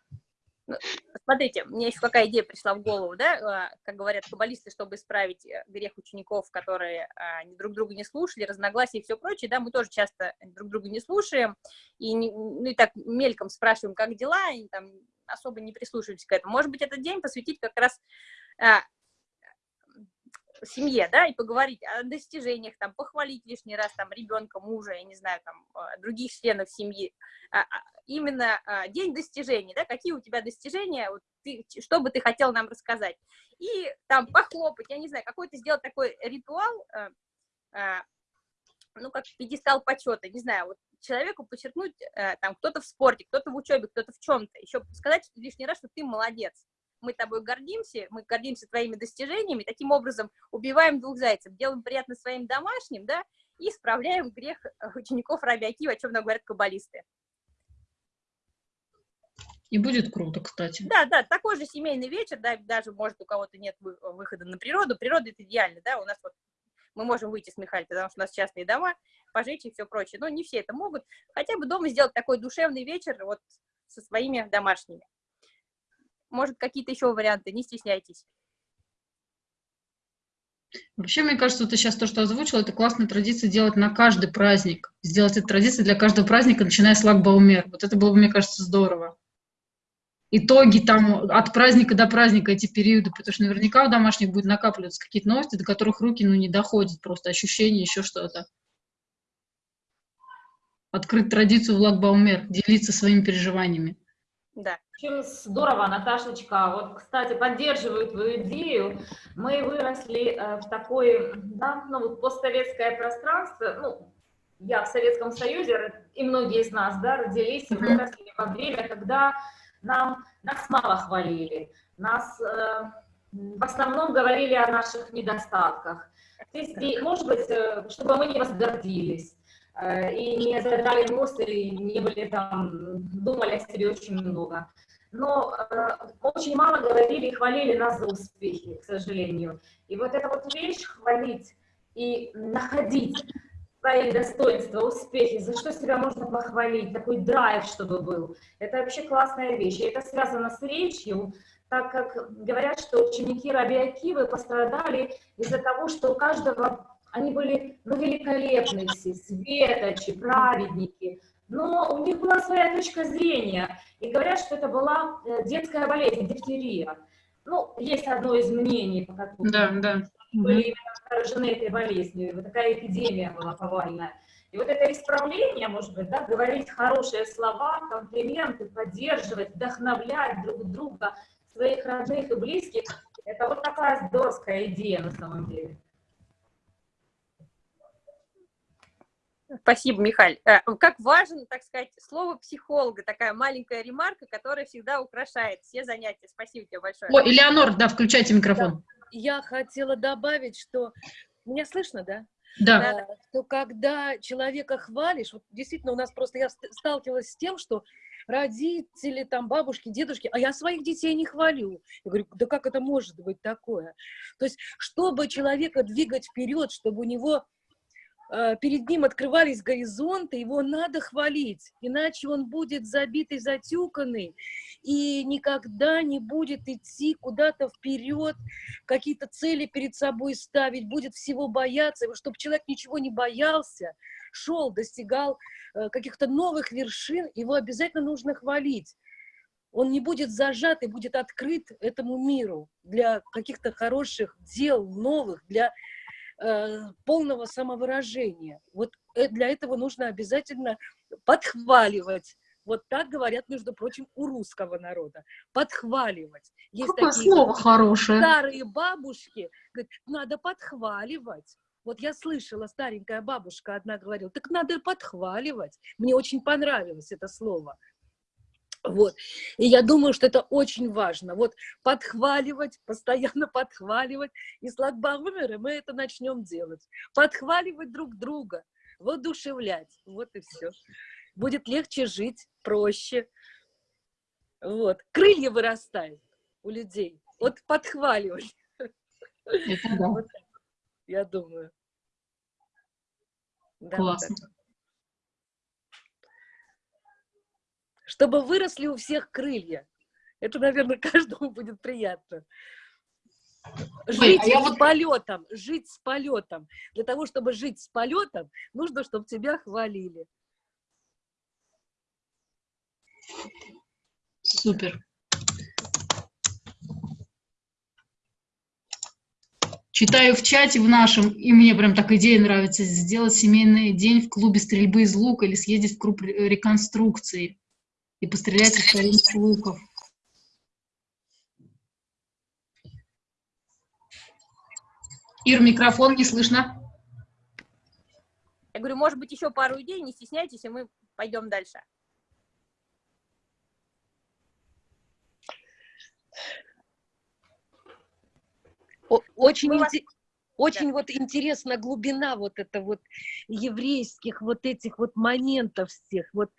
Ну, Смотрите, мне еще какая идея пришла в голову, да, а, как говорят каббалисты, чтобы исправить э, грех учеников, которые а, друг друга не слушали, разногласия и все прочее, да, мы тоже часто друг друга не слушаем, и, не- ну, и так мельком спрашиваем, как дела, и там особо не прислушиваемся к этому. Может быть, этот день посвятить как раз а, семье, да, и поговорить о достижениях, там, похвалить лишний раз, там, ребенка, мужа, я не знаю, там, а, других членов семьи. А, а, Именно а, день достижений, да, какие у тебя достижения, вот ты, что бы ты хотел нам рассказать. И там похлопать, я не знаю, какой-то сделать такой ритуал, а, а, ну, как пьедестал почета, не знаю, вот человеку подчеркнуть, э, там, кто-то в спорте, кто-то в учебе, кто-то в чем-то, еще сказать лишний раз, что ты молодец, мы тобой гордимся, мы гордимся твоими достижениями, таким образом убиваем двух зайцев, делаем приятно своим домашним, да, и исправляем грех э, учеников Раби Акива, о чем нам говорят каббалисты. И будет круто, кстати. Да, да, такой же семейный вечер, да, даже, может, у кого-то нет вы- выхода на природу, природа это идеально, да, у нас вот мы можем выйти с Михаилом, потому что у нас частные дома, пожечь и все прочее, но не все это могут, хотя бы дома сделать такой душевный вечер вот со своими домашними. Может, какие-то еще варианты, не стесняйтесь. Вообще, мне кажется, ты сейчас то, что озвучила, это классная традиция делать на каждый праздник. Сделать эту традицию для каждого праздника, начиная с Лагбаумер. Вот это было бы, мне кажется, здорово. Итоги там от праздника до праздника, эти периоды, потому что наверняка у домашних будет накапливаться какие-то новости, до которых руки, ну, не доходят, просто ощущения, еще что-то. Открыть традицию в Лагбаумер, делиться своими переживаниями. Да. Очень здорово, Наташечка. Вот, кстати, поддерживаю твою идею. Мы выросли э, в такое, да, ну, вот постсоветское пространство. Ну, я в Советском Союзе, и многие из нас, да, родились и выросли во время, когда нам, нас мало хвалили. Нас э, в основном говорили о наших недостатках. То есть, и, может быть, э, чтобы мы не возгордились и не задали нос или не были там, думали о себе очень много. Но э, очень мало говорили и хвалили нас за успехи, к сожалению. И вот эта вот вещь хвалить и находить свои достоинства, успехи, за что себя можно похвалить, такой драйв, чтобы был. Это вообще классная вещь. И это связано с речью, так как говорят, что ученики Раби Акивы пострадали из-за того, что у каждого они были ну, великолепные все, светочи, праведники, но у них была своя точка зрения, и говорят, что это была э, детская болезнь, дифтерия. Ну, есть одно из мнений, по которому Да, да. были именно поражены этой болезнью, вот такая эпидемия была повальная. И вот это исправление, может быть, да, говорить хорошие слова, комплименты, поддерживать, вдохновлять друг друга, своих родных и близких, это вот такая здоровская идея на самом деле. Спасибо, Михаль. Э, Как важно, так сказать, слово психолога, такая маленькая ремарка, которая всегда украшает все занятия. Спасибо тебе большое. О, Элеонор, да, включайте микрофон. Я хотела добавить, что... Меня слышно, да? Да. А, Что когда человека хвалишь, вот действительно у нас просто я ст- сталкивалась с тем, что родители, там, бабушки, дедушки, а я своих детей не хвалю. Я говорю, да как это может быть такое? То есть, чтобы человека двигать вперед, чтобы у него э, перед ним открывались горизонты, его надо хвалить, иначе он будет забитый, затюканный и никогда не будет идти куда-то вперед, какие-то цели перед собой ставить, будет всего бояться, чтобы человек ничего не боялся, шел, достигал э, каких-то новых вершин, его обязательно нужно хвалить. Он не будет зажат и будет открыт этому миру для каких-то хороших дел, новых, для э, полного самовыражения. Вот э, для этого нужно обязательно подхваливать, вот так говорят, между прочим, у русского народа. Подхваливать. Есть Какое такие слово хорошее. Старые бабушки говорят, надо подхваливать. Вот я слышала, старенькая бабушка одна говорила, так надо подхваливать. Мне очень понравилось это слово. Вот. И я думаю, что это очень важно. Вот подхваливать, постоянно подхваливать. И с Лагбаумера мы это начнем делать. Подхваливать друг друга, воодушевлять. Вот и все будет легче жить, проще. Вот. Крылья вырастают у людей. Вот подхваливать. Это да. Вот, я думаю. Да, Классно. Вот Чтобы выросли у всех крылья. Это, наверное, каждому будет приятно. Жить а я с вот- полетом, жить с полетом. Для того, чтобы жить с полетом, нужно, чтобы тебя хвалили. Супер. Читаю в чате в нашем, и мне прям так идея нравится, сделать семейный день в клубе стрельбы из лука или съездить в клуб ре- реконструкции и пострелять из старинных луков. Ир, микрофон не слышно. Я говорю, может быть, еще пару идей, не стесняйтесь, и мы пойдем дальше. Очень, вас- очень вот интересна глубина вот это вот еврейских вот этих вот моментов всех, вот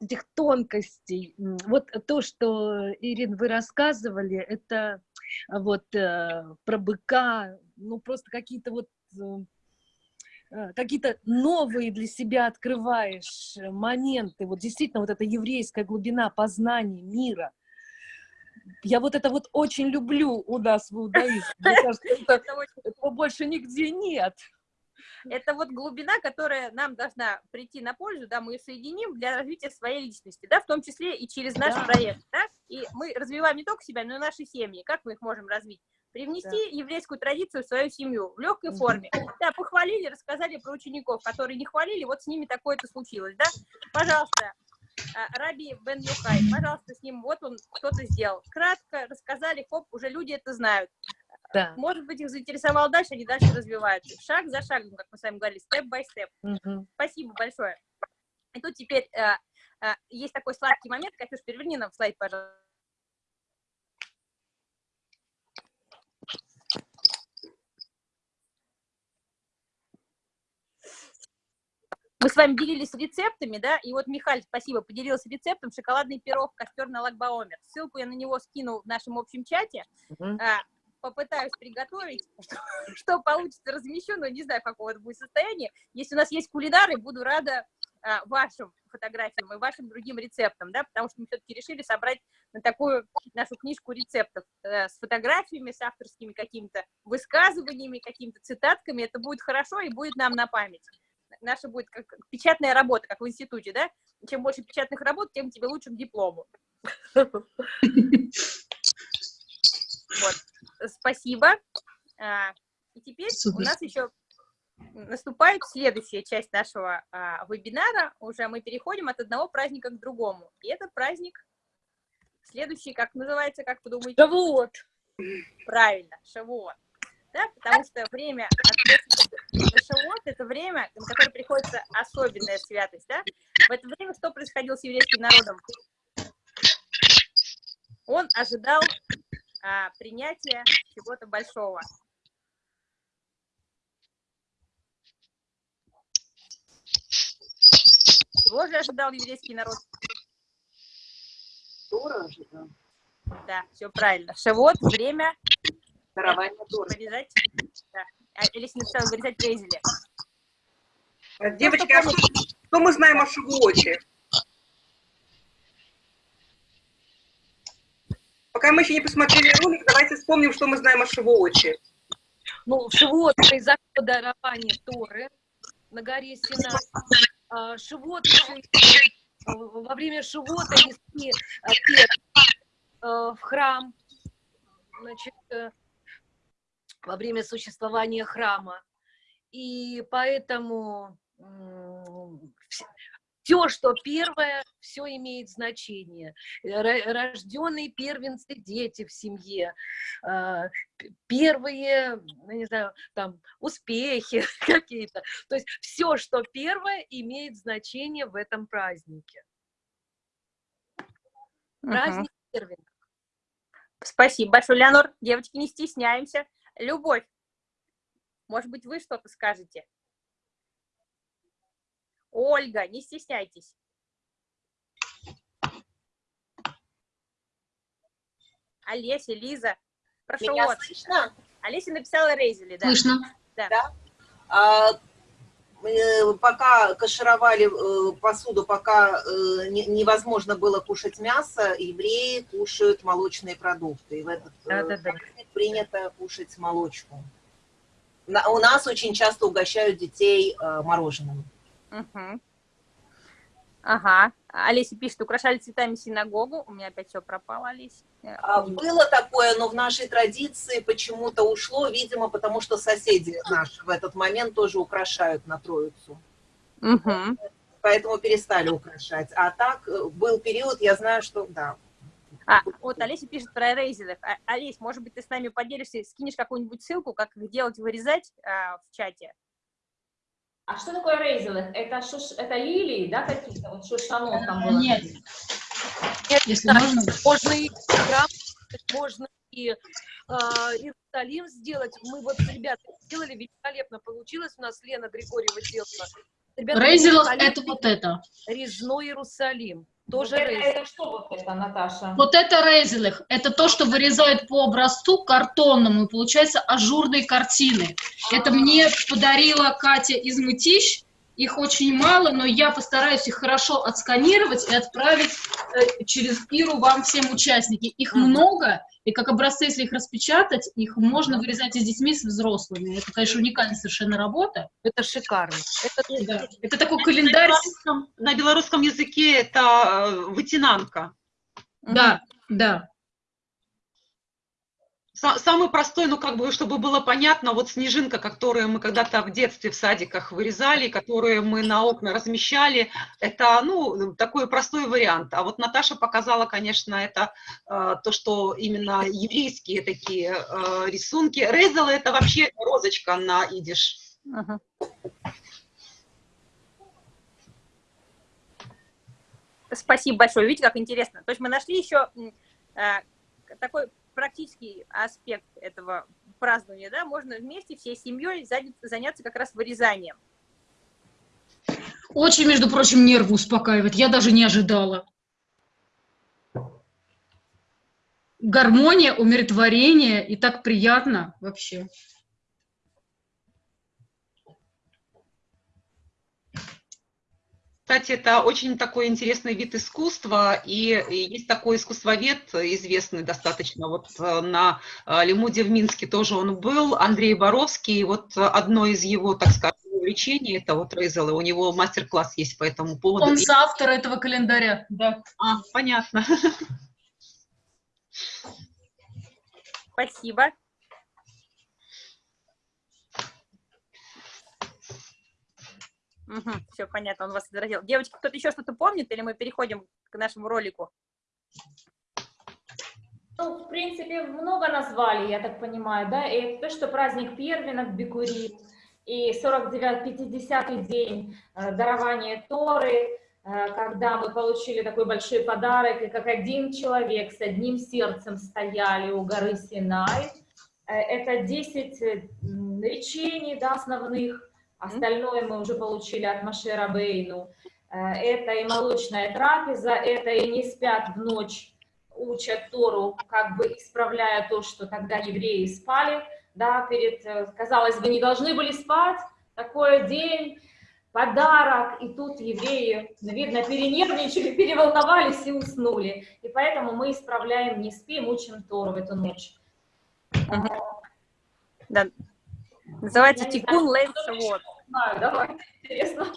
этих тонкостей. Вот то, что, Ирин, вы рассказывали, это а, вот э, про быка, ну просто какие-то вот э, э, какие-то новые для себя открываешь моменты, вот действительно вот эта еврейская глубина познания мира. Я вот это вот очень люблю у нас в иудаизме. Мне кажется, этого больше нигде нет. Это вот глубина, которая нам должна прийти на пользу, да, мы ее соединим для развития своей личности, да, в том числе и через наш Да. проект, да, и мы развиваем не только себя, но и наши семьи, как мы их можем развить? Привнести еврейскую традицию в свою семью в легкой форме. Да, похвалили, рассказали про учеников, которые не хвалили, вот с ними такое-то случилось, да. Пожалуйста, а, Раби Бен Юхай, пожалуйста, с ним вот он что-то сделал. Кратко рассказали, хоп, уже люди это знают. Да. Может быть, их заинтересовало дальше, они дальше развиваются. Шаг за шагом, как мы с вами говорили, степ-бай-степ. Мгм. Спасибо большое. И тут теперь э, э, есть такой сладкий момент. Катюш, переверни нам слайд, пожалуйста. Мы с вами делились рецептами, да, и вот Михаль, спасибо, поделился рецептом шоколадный пирог костер на лагбаомер. Ссылку я на него скину в нашем общем чате. Мгм. А, попытаюсь приготовить, что, что получится, размещу, но не знаю, какого это будет состояние. Если у нас есть кулинары, буду рада а, вашим фотографиям и вашим другим рецептам, да, потому что мы все-таки решили собрать на такую нашу книжку рецептов э, с фотографиями, с авторскими какими-то высказываниями, какими-то цитатками. Это будет хорошо и будет нам на память. Наша будет как печатная работа, как в институте, да? Чем больше печатных работ, тем тебе лучше к диплому. Вот. Спасибо. А, И теперь у Супер. нас еще наступает следующая часть нашего а, вебинара. Уже мы переходим от одного праздника к другому. И этот праздник следующий, как называется, как вы думаете? Шавуот. Правильно, Шавуот. Да, потому что время ответственности за Шавуот – это время, на которое приходится особенная святость. Да? В это время что происходило с еврейским народом? Он ожидал а, принятия чего-то большого. Чего же ожидал еврейский народ? Тора ожидал. Да, все правильно. Шавуот – время Дарование Торы. вырезать, да. А, или написала вырезать Гейзеля. А, девочки, а что, что мы знаем о Шивуоте? Пока мы еще не посмотрели ролик, давайте вспомним, что мы знаем о Шивуоте. Ну, в Шивот произошло дарование Торы на горе Сина. А, Шивот во время Шивота несли а, в храм, значит, э, во время существования храма. И поэтому все, что первое, все имеет значение. Рожденные первенцы, дети в семье, а, первые, ну, не знаю, там, успехи какие-то. То есть все, что первое, имеет значение в этом празднике. Праздник угу. первенцев. Спасибо большое, Леонор. Девочки, не стесняемся. Любовь, может быть, вы что-то скажете? Ольга, не стесняйтесь. Олеся, Лиза, прошу Меня вот. слышно? Олеся написала Рейзели, да. Слышно. Да. да? А, э, пока кашировали э, посуду, пока э, невозможно было кушать мясо, евреи кушают молочные продукты. И в этот да, да, да. принято кушать молочку. У нас очень часто угощают детей мороженым. Угу. Ага. Олеся пишет, украшали цветами синагогу. У меня опять все пропало, Олеся. А, было такое, но в нашей традиции почему-то ушло, видимо, потому что соседи наши в этот момент тоже украшают на Троицу. Угу. Поэтому перестали украшать. А так э, был период, я знаю, что да. А, вот Олеся пишет про рейзеров. А, Олесь, может быть, ты с нами поделишься, скинешь какую-нибудь ссылку, как их делать, вырезать а, в чате? А что такое рейзелы? Это, шуш... это лилии, да, какие-то? Вот шушанов там было? Нет. Нет, Если можно. Можно и можно и э, Иерусалим сделать. Мы вот с ребятами сделали, великолепно получилось. У нас Лена Григорьева сделала. Рейзелов это вот это. Резной Иерусалим. Тоже вот это, это что вот это, Наташа? Вот это рейзелых. Это то, что вырезают по образцу картонному, и получается ажурные картины. А -а -а. Это мне подарила Катя из Мытищ. Их очень мало, но я постараюсь их хорошо отсканировать и отправить э, через Иру вам всем участники. Их mm -hmm. много, и как образцы, если их распечатать, их можно вырезать и с детьми, и с взрослыми. Это, конечно, уникальная совершенно работа. Это шикарно. Это, да. это такой календарь. На белорусском, на белорусском языке это э, вытянанка. Да, да. Самый простой, ну, как бы, чтобы было понятно, вот снежинка, которую мы когда-то в детстве в садиках вырезали, которую мы на окна размещали, это, ну, такой простой вариант. А вот Наташа показала, конечно, это э, то, что именно еврейские такие э, рисунки. Рейзела – это вообще розочка на идиш. Ага. Спасибо большое. Видите, как интересно. То есть мы нашли еще э, такой практический аспект этого празднования, да, можно вместе всей семьей заняться как раз вырезанием. Очень, между прочим, нервы успокаивает. Я даже не ожидала. Гармония, умиротворение, и так приятно вообще. Кстати, это очень такой интересный вид искусства, и, есть такой искусствовед, известный достаточно, вот э, на э, Лимуде в Минске тоже он был, Андрей Боровский, и вот одно из его, так скажем, увлечений, это вот Рейзел, у него мастер-класс есть по этому поводу. Он соавтор этого календаря, да. А, понятно. Спасибо. Угу, все понятно, он вас изобразил. Девочки, кто-то еще что-то помнит, или мы переходим к нашему ролику? Ну, в принципе, много назвали, я так понимаю, да, и то, что праздник Первенок Бекури, и 49-50 день э, дарования Торы, э, когда мы получили такой большой подарок, и как один человек с одним сердцем стояли у горы Синай. Э, это 10 речений, да, основных, Остальное мы уже получили от Машера Бейну. Э, это и молочная трапеза, это и не спят в ночь, учат Тору, как бы исправляя то, что тогда евреи спали, да, перед, э, казалось бы, не должны были спать, такой день, подарок, и тут евреи, видно, перенервничали, переволновались и уснули. И поэтому мы исправляем, не спим, учим Тору в эту ночь. Да. Называется Тикун Лейн Шавуот. Давай, интересно.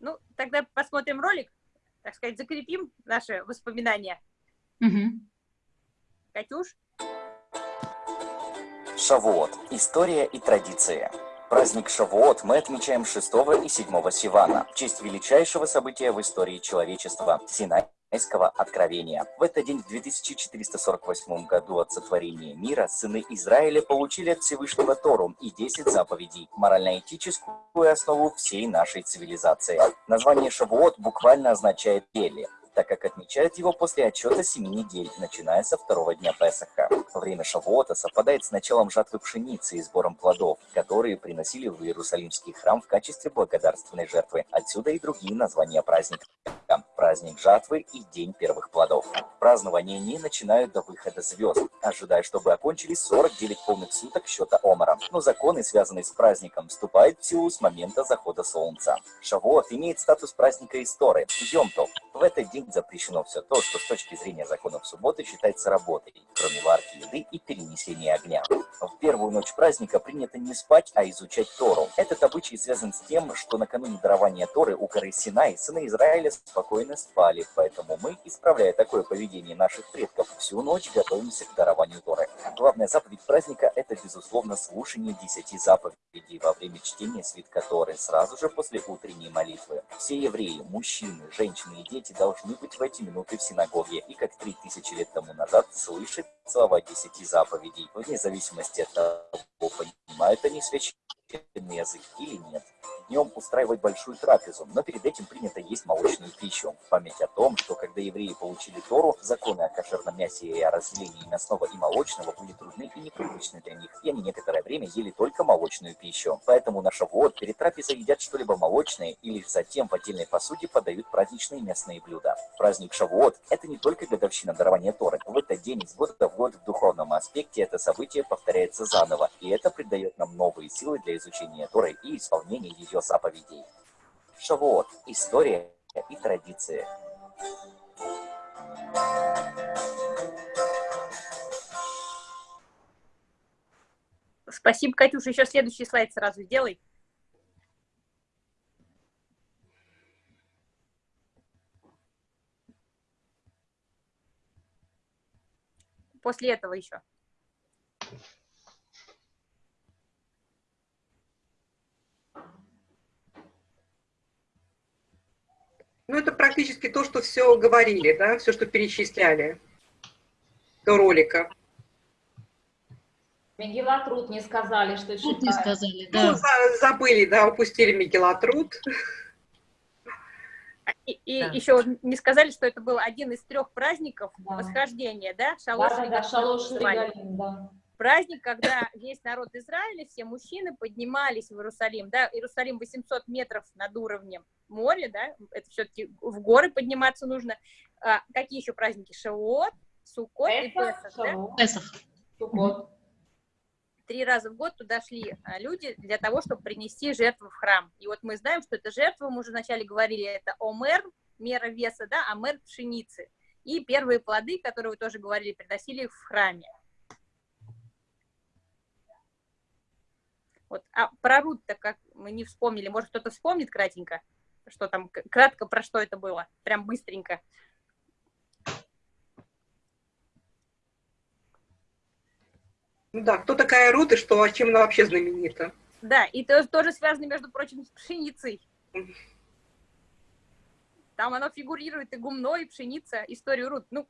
Ну, тогда посмотрим ролик, так сказать, закрепим наши воспоминания. Угу. Катюш? Шавуот. История и традиция. Праздник Шавуот мы отмечаем 6 и 7 Сивана в честь величайшего события в истории человечества – Синайского откровения. В этот день в 2448 году от сотворения мира сыны Израиля получили от Всевышнего Тору и 10 заповедей, морально-этическую основу всей нашей цивилизации. Название Шавуот буквально означает «пели», так как отмечают его после отчета семи недель, начиная со второго дня Песаха. Время Шавуота совпадает с началом жатвы пшеницы и сбором плодов, которые приносили в Иерусалимский храм в качестве благодарственной жертвы. Отсюда и другие названия праздника. Праздник жатвы и День первых плодов. Празднование не начинают до выхода звезд, ожидая, чтобы окончились 49 полных суток счета Омара. Но законы, связанные с праздником, вступают в силу с момента захода солнца. Шавуот имеет статус праздника истории, Йомтов. В этот день запрещено все то, что с точки зрения законов субботы считается работой, кроме варки еды и перенесения огня. В первую ночь праздника принято не спать, а изучать Тору. Этот обычай связан с тем, что накануне дарования Торы у горы Синай сыны Израиля спокойно спали, поэтому мы, исправляя такое поведение наших предков, всю ночь готовимся к дарованию Торы. Главная заповедь праздника – это, безусловно, слушание десяти заповедей во время чтения свитка Торы, сразу же после утренней молитвы. Все евреи, мужчины, женщины и дети должны быть в эти минуты в синагоге и, как три тысячи лет тому назад, слышать слова десяти заповедей, вне зависимости от того, понимают они священный язык или нет днем устраивать большую трапезу, но перед этим принято есть молочную пищу. В память о том, что когда евреи получили Тору, законы о кошерном мясе и о разделении мясного и молочного были трудны и непривычны для них, и они некоторое время ели только молочную пищу. Поэтому на Шавуот перед трапезой едят что-либо молочное и лишь затем в отдельной посуде подают праздничные мясные блюда. Праздник Шавуот – это не только годовщина дарования Торы. В этот день из года в год в духовном аспекте это событие повторяется заново, и это придает нам новые силы для изучения Торы и исполнения ее заповедей. Шавуот – история и традиции. Спасибо, Катюша. Еще следующий слайд сразу сделай. После этого еще. Ну, это практически то, что все говорили, да, все, что перечисляли до ролика. Мегилатруд не сказали, что Тут не сказали, да. Ну, за, забыли, да, упустили Мегилатруд. И, и да. еще не сказали, что это был один из трех праздников да. восхождения, да? Шалош да, да, да, Шалош да праздник, когда весь народ Израиля, все мужчины поднимались в Иерусалим, да, Иерусалим 800 метров над уровнем моря, да, это все-таки в горы подниматься нужно. А, какие еще праздники? Шавуот, Суккот и Песах, да? Песах. Суккот. Три раза в год туда шли а, люди для того, чтобы принести жертву в храм. И вот мы знаем, что эта жертва, мы уже вначале говорили, это омер, мера веса, да, омер пшеницы. И первые плоды, которые вы тоже говорили, приносили в храме. Вот. А про Рут-то как мы не вспомнили, может кто-то вспомнит кратенько, что там, кратко про что это было, прям быстренько. Ну да, кто такая Рут и что, чем она вообще знаменита? Да, и то, тоже связано, между прочим, с пшеницей. Там оно фигурирует и гумно, и пшеница, историю Рут. Ну,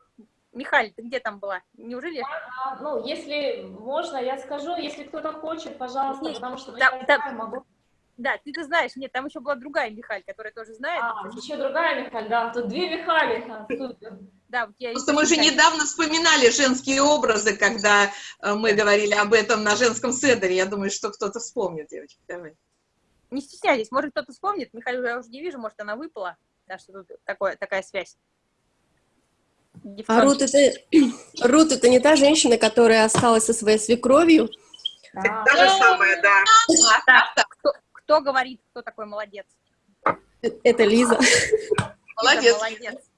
Михаль, ты где там была? Неужели? А, ну, если можно, я скажу, если кто-то хочет, пожалуйста, нет, потому что да, я да, знаю, могу... Да, ты-то знаешь, нет, там еще была другая Михаль, которая тоже знает. А, еще другая Михаль, да, тут две Михали. Да, вот я Просто мы же недавно вспоминали женские образы, когда э, мы говорили об этом на женском седере. Я думаю, что кто-то вспомнит, девочки. Давай. Не стесняйтесь, может кто-то вспомнит. Михаил, я уже не вижу, может она выпала. Да, что тут такое, такая связь. А Рут это, Рут это не та женщина, которая осталась со своей свекровью? Это та же самая, да. Так, кто, кто говорит, кто такой молодец? Это Лиза. Молодец. молодец.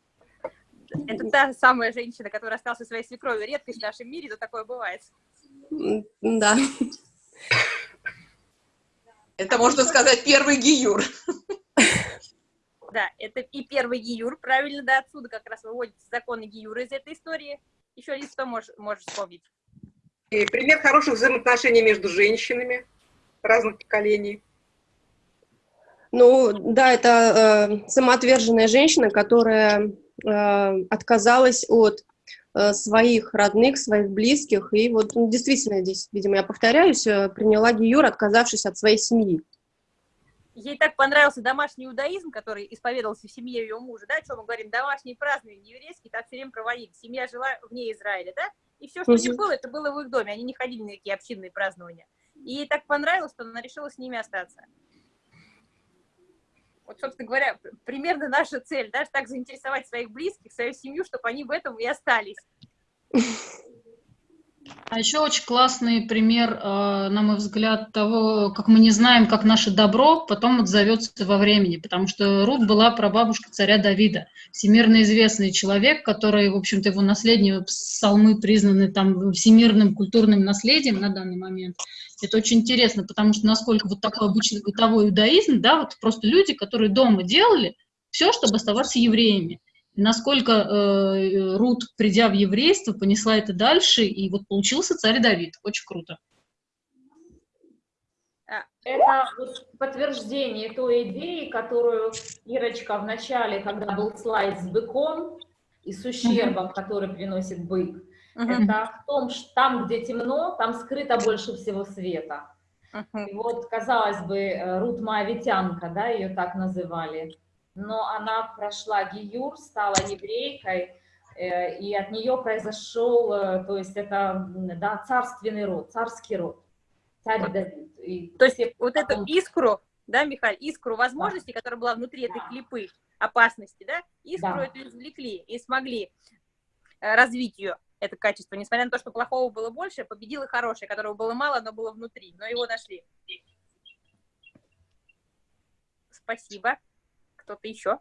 Это та самая женщина, которая осталась со своей свекровью. Редкость в нашем мире, но такое бывает. Да. Это, можно сказать, первый гиюр. Да, это и первый гиюр, правильно, да, отсюда как раз выводятся законы гиюра из этой истории. Еще, Лиз, что можешь, можешь вспомнить? И пример хороших взаимоотношений между женщинами разных поколений. Ну, да, это э, самоотверженная женщина, которая э, отказалась от э, своих родных, своих близких, и вот ну, действительно здесь, видимо, я повторяюсь, э, приняла Гиюр, отказавшись от своей семьи. Ей так понравился домашний иудаизм, который исповедовался в семье ее мужа, да, о чем мы говорим, домашние празднования еврейские, так все время проводили. Семья жила вне Израиля, да, и все, что у них было, это было в их доме, они не ходили на такие общинные празднования. И ей так понравилось, что она решила с ними остаться. Вот, собственно говоря, примерно наша цель, да, так заинтересовать своих близких, свою семью, чтобы они в этом и остались. А еще очень классный пример, э, на мой взгляд, того, как мы не знаем, как наше добро потом отзовется во времени, потому что Рут была прабабушка царя Давида, всемирно известный человек, который, в общем-то, его наследие, псалмы признаны там всемирным культурным наследием на данный момент. Это очень интересно, потому что насколько вот такой обычный бытовой иудаизм, да, вот просто люди, которые дома делали все, чтобы оставаться евреями. И насколько э, Рут, придя в еврейство, понесла это дальше, и вот получился царь Давид. Очень круто. Это вот подтверждение той идеи, которую Ирочка в начале, когда был слайд с быком и с ущербом, который приносит бык, это в том, что там, где темно, там скрыто больше всего света. И вот, казалось бы, э, Рут Моавитянка, да, ее так называли, но она прошла Гиюр, стала еврейкой, э, и от нее произошел, э, то есть это, да, царственный род, царский род, царь Давид. И То есть вот эту искру, да, Михаил, искру возможностей, которая была внутри этой клипы, опасности, да, искру Да. эту извлекли и смогли э, развить ее, это качество. Несмотря на то, что плохого было больше, победило хорошее, которого было мало, но было внутри, но его нашли. Спасибо. Кто-то еще?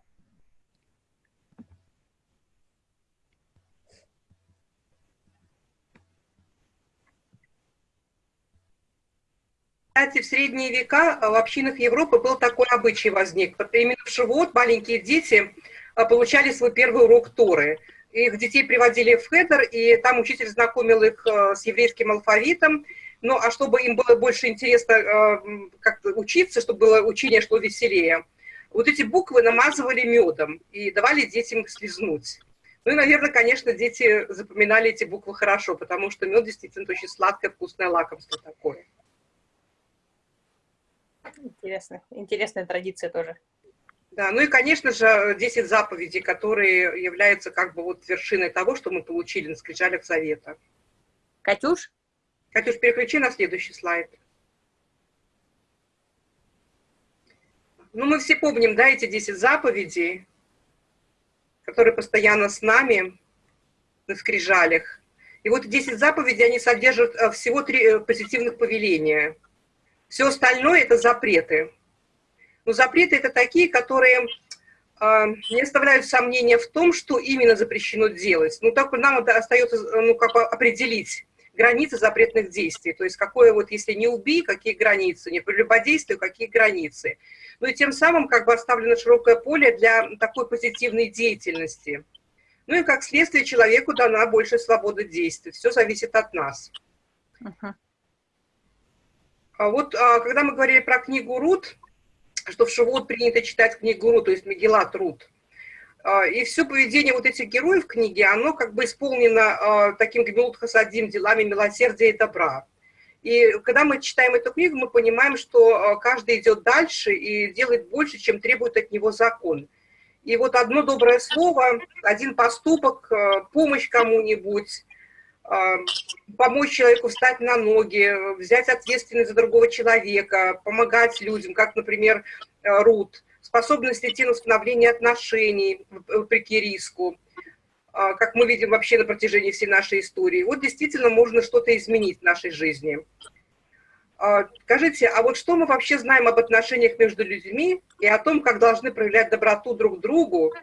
Кстати, в средние века а, в общинах Европы был такой обычай возник. Именно в Шивот маленькие дети а, получали свой первый урок Торы. Их детей приводили в хедер, и там учитель знакомил их а, с еврейским алфавитом. Ну, а чтобы им было больше интересно как учиться, чтобы было учение шло веселее, вот эти буквы намазывали медом и давали детям их слезнуть. Ну и, наверное, конечно, дети запоминали эти буквы хорошо, потому что мед действительно очень сладкое, вкусное лакомство такое. Интересно. Интересная традиция тоже. Да, ну и, конечно же, 10 заповедей, которые являются как бы вот вершиной того, что мы получили на скрижалях Завета. Катюш? Катюш, переключи на следующий слайд. Ну, мы все помним, да, эти 10 заповедей, которые постоянно с нами на скрижалях. И вот 10 заповедей, они содержат э, всего три э, позитивных повеления. Все остальное – это запреты. Но запреты – это такие, которые э, не оставляют сомнения в том, что именно запрещено делать. Ну, так нам это остается э, ну, как определить границы запретных действий. То есть какое вот, если не убий, какие границы, не прелюбодействуй, какие границы. Ну и тем самым как бы оставлено широкое поле для такой позитивной деятельности. Ну и как следствие человеку дана больше свободы действий. Все зависит от нас. А вот а, когда мы говорили про книгу Рут, что в Шивот принято читать книгу Рут, то есть Мегелат Рут, и все поведение вот этих героев книги, оно как бы исполнено а, таким хасадим, делами милосердия и добра. И когда мы читаем эту книгу, мы понимаем, что а, каждый идет дальше и делает больше, чем требует от него закон. И вот одно доброе слово, один поступок, а, помощь кому-нибудь, а, помочь человеку встать на ноги, взять ответственность за другого человека, помогать людям, как, например, э, Рут, способность идти на установление отношений вопреки риску. а, как мы видим вообще на протяжении всей нашей истории. Вот действительно можно что-то изменить в нашей жизни. А, скажите, а вот что мы вообще знаем об отношениях между людьми и о том, как должны проявлять доброту друг другу,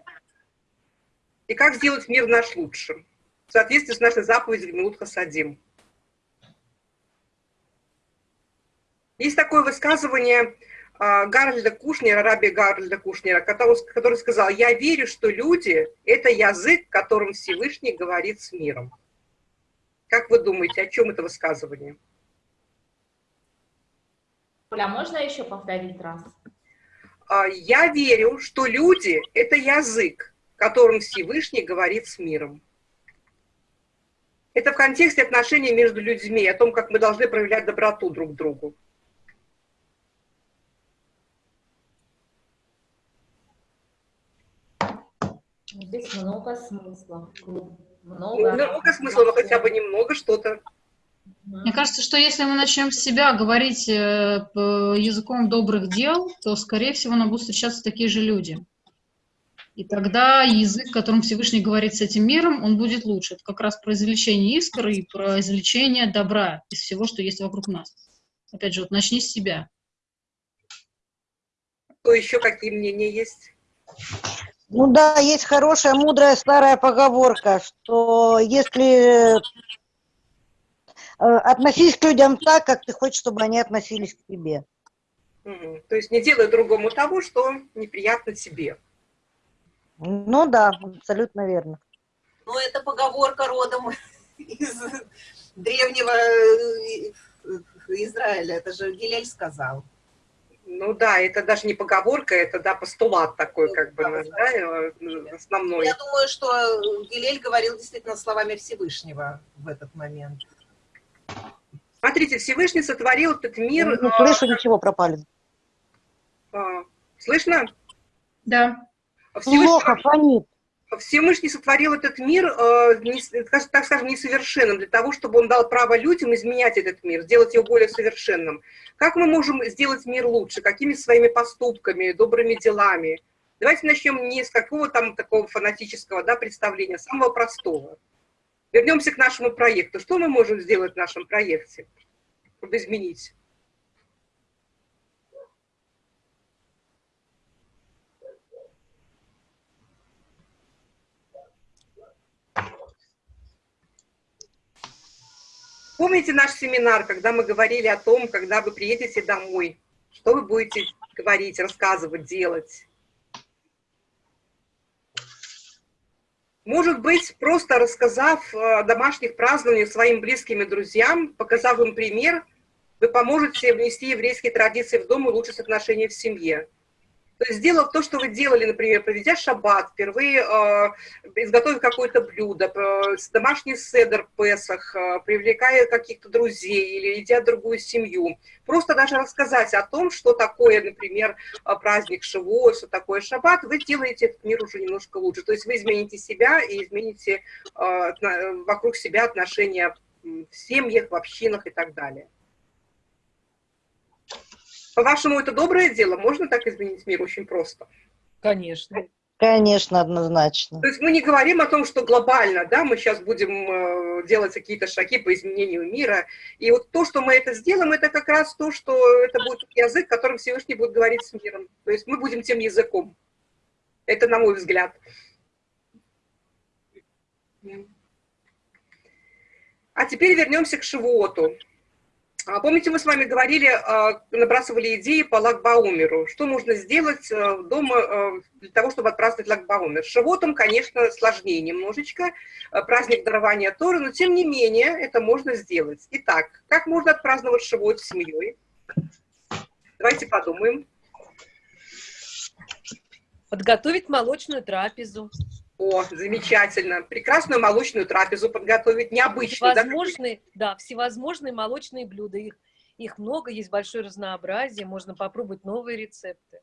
и как сделать мир наш лучшим, в соответствии с нашей заповедью Гмилут Хасадим? Есть такое высказывание Гарольда Кушнера, раби Гарольда Кушнера, который, который сказал, я верю, что люди – это язык, которым Всевышний говорит с миром. Как вы думаете, о чем это высказывание? Оля, можно еще повторить раз? А, я верю, что люди – это язык, которым Всевышний говорит с миром. Это в контексте отношений между людьми, о том, как мы должны проявлять доброту друг к другу. Здесь много смысла. Много, много смысла, но хотя бы немного что-то. Мне кажется, что если мы начнем с себя говорить э, языком добрых дел, то, скорее всего, нам будут встречаться такие же люди. И тогда язык, которым Всевышний говорит с этим миром, он будет лучше. Это как раз про извлечение искры и про извлечение добра из всего, что есть вокруг нас. Опять же, вот начни с себя. Что еще какие мнения есть? Ну да, есть хорошая, мудрая старая поговорка, что если э, относись к людям так, как ты хочешь, чтобы они относились к тебе. Угу. То есть не делай другому того, что неприятно тебе. Ну да, абсолютно верно. Ну, это поговорка родом из древнего э, Израиля. Это же Гилель сказал. Ну да, это даже не поговорка, это да, постулат такой, как бы, да, э, основной. Я думаю, что Гилель говорил действительно словами Всевышнего в этот момент. Смотрите, Всевышний сотворил этот мир... Не слышу ничего, пропали. А, слышно? Да. Всевышний... Плохо, фонит. Всевышний сотворил этот мир, э, так скажем, несовершенным, для того, чтобы он дал право людям изменять этот мир, сделать его более совершенным. Как мы можем сделать мир лучше? Какими своими поступками, добрыми делами? Давайте начнем не с какого там такого фанатического да, представления, а самого простого. Вернемся к нашему проекту. Что мы можем сделать в нашем проекте, чтобы изменить? Помните наш семинар, когда мы говорили о том, когда вы приедете домой, что вы будете говорить, рассказывать, делать? Может быть, просто рассказав о домашних празднованиях своим близким и друзьям, показав им пример, вы поможете внести еврейские традиции в дом и улучшить отношения в семье. То есть сделав то, что вы делали, например, проведя шаббат, впервые э, изготовив какое-то блюдо, э, домашний седер в Песах, э, привлекая каких-то друзей или идя в другую семью. Просто даже рассказать о том, что такое, например, э, праздник Шивот, что такое шаббат, вы делаете этот мир уже немножко лучше. То есть вы измените себя и измените э, вокруг себя отношения в семьях, в общинах и так далее. По-вашему, это доброе дело? Можно так изменить мир очень просто? Конечно. Конечно, однозначно. То есть мы не говорим о том, что глобально, да, мы сейчас будем э, делать какие-то шаги по изменению мира. И вот то, что мы это сделаем, это как раз то, что это будет язык, которым Всевышний будет говорить с миром. То есть мы будем тем языком. Это на мой взгляд. А теперь вернемся к Шивоту. А помните, мы с вами говорили, а, набрасывали идеи по Лагбаумеру. Что можно сделать э, дома э, для того, чтобы отпраздновать Лагбаумер? С Шивотом, конечно, сложнее немножечко. Э, праздник дарования Торы, но тем не менее это можно сделать. Итак, как можно отпраздновать Шивот с семьей? Давайте подумаем. Подготовить молочную трапезу. О, замечательно. Прекрасную молочную трапезу подготовить, необычную. Всевозможные, да, да, всевозможные молочные блюда. Их, их много, есть большое разнообразие, можно попробовать новые рецепты.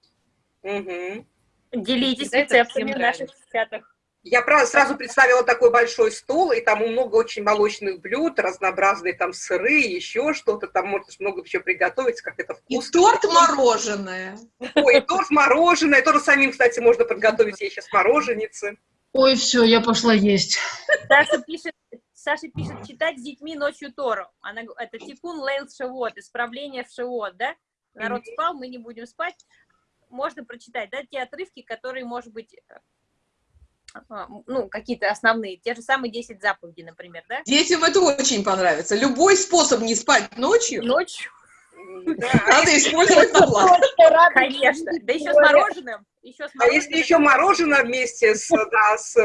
Угу. Делитесь рецептами в наших чатах. Я сразу представила такой большой стол, и там много очень молочных блюд, разнообразные там сыры, еще что-то, там можно много еще приготовить, как это вкусно. И торт мороженое. Ой, торт мороженое, тоже самим, кстати, можно подготовить, я сейчас мороженицы. Ой, все, я пошла есть. Саша пишет, Саша пишет читать с детьми ночью Тору. Она, это тикун лейл шивот, исправление в шивот, да? Народ спал, мы не будем спать. Можно прочитать, да, те отрывки, которые, может быть, а, ну, какие-то основные, те же самые 10 заповедей, например, да? Детям это очень понравится. Любой способ не спать ночью. Ночью? Надо использовать на. Конечно. Да еще с мороженым. Еще с А если еще мороженое вместе с, да, с?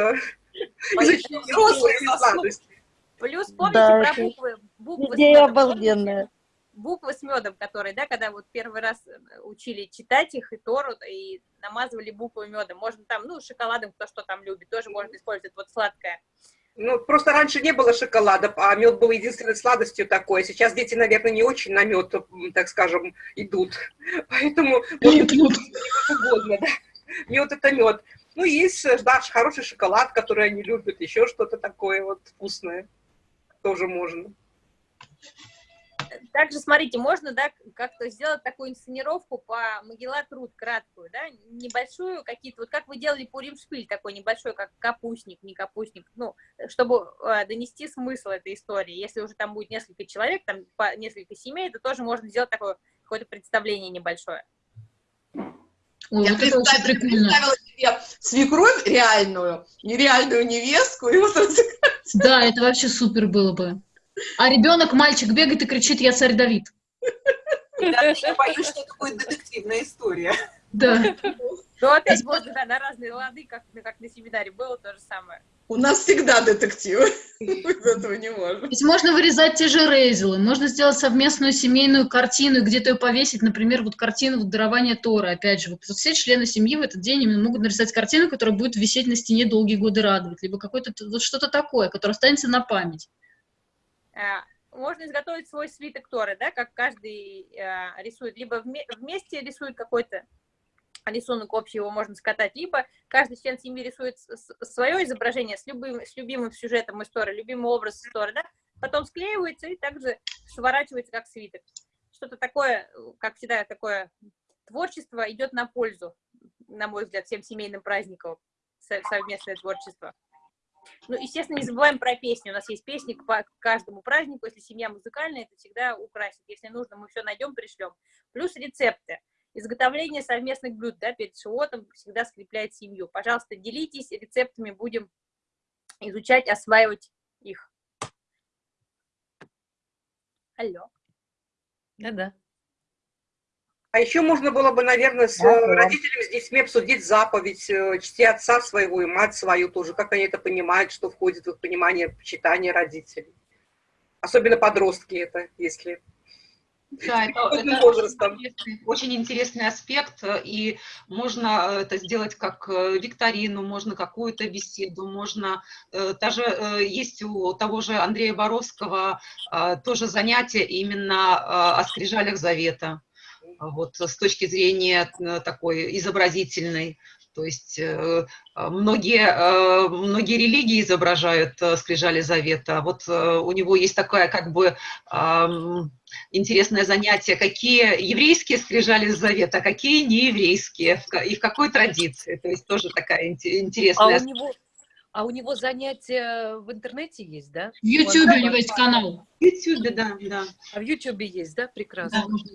Плюс помните Да, про буквы, буквы с Идея обалденная. Буквы с медом, которые, да, когда вот первый раз э, учили читать их и Тору, и намазывали буквы медом. Можно там, ну, шоколадом, кто что там любит, тоже можно использовать вот сладкое. Ну, просто раньше не было шоколада, а мед был единственной сладостью такой. Сейчас дети, наверное, не очень на мед, так скажем, идут. Поэтому Липнут. угодно, да. Мед это мед. Ну, есть, э, да, хороший шоколад, который они любят, еще что-то такое вот вкусное. Тоже можно. Также, смотрите, можно, да, как-то сделать такую инсценировку по Магеллат Рут, краткую, да, небольшую, какие-то, вот как вы делали по Римшпиль, такой небольшой, как капустник, не капустник, ну, чтобы э, донести смысл этой истории. Если уже там будет несколько человек, там по несколько семей, то тоже можно сделать такое какое-то представление небольшое. Ой, Я вот это очень представила, прикольно. представила себе свекровь реальную, нереальную невестку, и вот. Да, это вообще супер было бы. А ребенок, мальчик бегает и кричит, я царь Давид. Да, я боюсь, что это будет детективная история. Да. Ну, опять можно, да, на разные лады, как, как на семинаре было то же самое. У нас всегда детективы. Без этого не можем. Ведь можно вырезать те же рейзелы, можно сделать совместную семейную картину и где-то ее повесить, например, вот картину вот дарования Тора, опять же, вот все члены семьи в этот день именно могут нарисовать картину, которая будет висеть на стене долгие годы радовать, либо какое-то вот что-то такое, которое останется на память. А, Можно изготовить свой свиток Торы, да, как каждый а, рисует, либо вме- вместе рисует какой-то рисунок общий, его можно скатать, либо каждый член семьи рисует свое изображение с любым, с любимым сюжетом истории, любимый образ истории, да, потом склеивается и также сворачивается как свиток. Что-то такое, как всегда, такое творчество идет на пользу, на мой взгляд, всем семейным праздникам, со- совместное творчество. Ну, естественно, не забываем про песни. У нас есть песни по- каждому празднику. Если семья музыкальная, это всегда украсит. Если нужно, мы все найдем, пришлем. Плюс рецепты. Изготовление совместных блюд да, перед шиотом всегда скрепляет семью. Пожалуйста, делитесь рецептами, будем изучать, осваивать их. Алло. Да-да. А еще можно было бы, наверное, с э, Ага. родителями, с детьми обсудить заповедь, э, чти отца своего и мать свою тоже, как они это понимают, что входит в их понимание почитания родителей. Особенно подростки это, если... Да, это, это возрастом? очень интересный, очень интересный аспект, и можно э, это сделать как викторину, можно какую-то беседу, можно даже есть у того же Андрея Боровского тоже занятие именно о скрижалях завета, вот с точки зрения э, такой изобразительной. То есть э, многие, э, многие религии изображают скрижали завета. Вот э, у него есть такая как бы интересное занятие, какие еврейские скрижали завета, а какие нееврейские, и в какой традиции. То есть тоже такая А интересная... у него, а у него занятия в интернете есть, да? В Ютьюбе у него есть канал. В Ютьюбе, да, да. А в Ютьюбе есть, да? Прекрасно. Да, можно.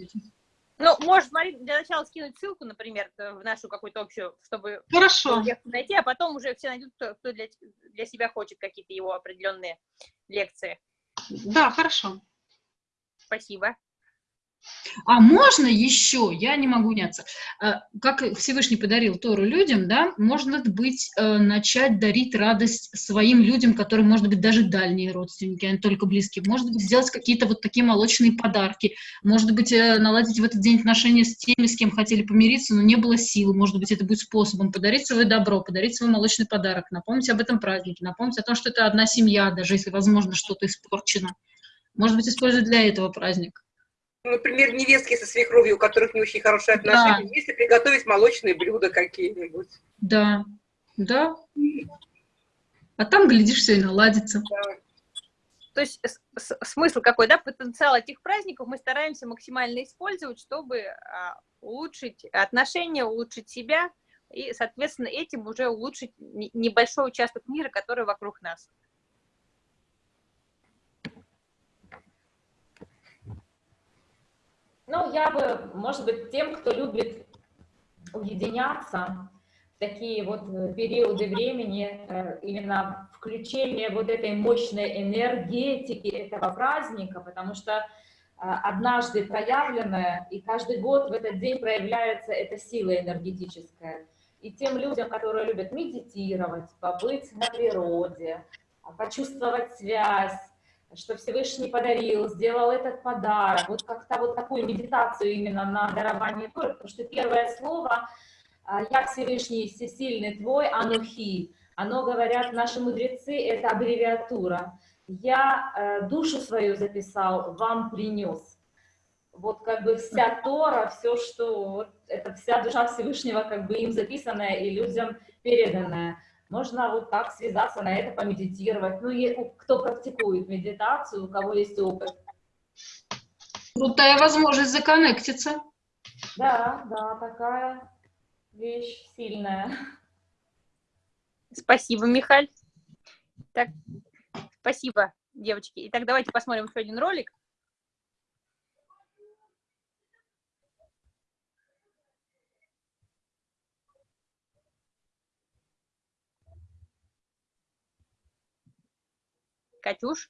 Ну, можешь, Марин, для начала скинуть ссылку, например, э, в нашу какую-то общую, чтобы Хорошо. найти, а потом уже все найдут, кто, кто для, для себя хочет какие-то его определенные лекции. Да, хорошо. Спасибо. А можно еще, я не могу уняться, э, как Всевышний подарил Тору людям, да, может быть, э, начать дарить радость своим людям, которые, может быть, даже дальние родственники, а не только близкие, может быть, сделать какие-то вот такие молочные подарки, может быть, э, наладить в этот день отношения с теми, с кем хотели помириться, но не было сил, может быть, это будет способом подарить свое добро, подарить свой молочный подарок, напомнить об этом празднике, напомнить о том, что это одна семья, даже если, возможно, что-то испорчено. Может быть, использовать для этого праздник. Например, невестки со свекровью, у которых не очень хорошие отношения, Да. если приготовить молочные блюда какие-нибудь. Да, да. А там, глядишь, все и наладится. То есть смысл какой, да, потенциал этих праздников мы стараемся максимально использовать, чтобы а, улучшить отношения, улучшить себя, и, соответственно, этим уже улучшить небольшой участок мира, который вокруг нас. Ну, я бы, может быть, тем, кто любит уединяться, такие вот э, периоды времени, э, именно включение вот этой мощной энергетики этого праздника, потому что э, однажды проявленная, и каждый год в этот день проявляется эта сила энергетическая. И тем людям, которые любят медитировать, побыть на природе, почувствовать связь, что Всевышний подарил, сделал этот подарок, вот как-то вот такую медитацию именно на дарование Торы, потому что первое слово а, «Я Всевышний, всесильный твой, Анухи», оно, говорят наши мудрецы, это аббревиатура. «Я э, душу свою записал, вам принес». Вот как бы вся Тора, все, что, вот, это вся душа Всевышнего, как бы им записанная и людям переданная. Можно вот так связаться, на это помедитировать. Ну, и кто практикует медитацию, у кого есть опыт. Крутая возможность законнектиться. Да, да, такая вещь сильная. Спасибо, Михаль. Так, спасибо, девочки. Итак, давайте посмотрим еще один ролик. Катюш?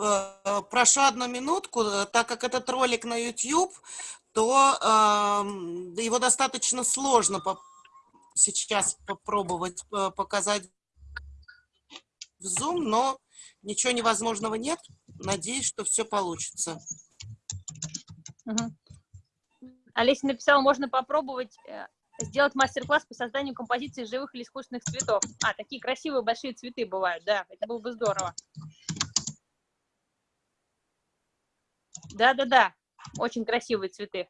Э, прошу одну минутку, э, так как этот ролик на YouTube, то э, его достаточно сложно по сейчас попробовать э, показать в Zoom, но ничего невозможного нет. Надеюсь, что все получится. Угу. Олеся написала, можно попробовать сделать мастер-класс по созданию композиции живых или искусственных цветов. А, такие красивые большие цветы бывают, да, это было бы здорово. Да-да-да, очень красивые цветы.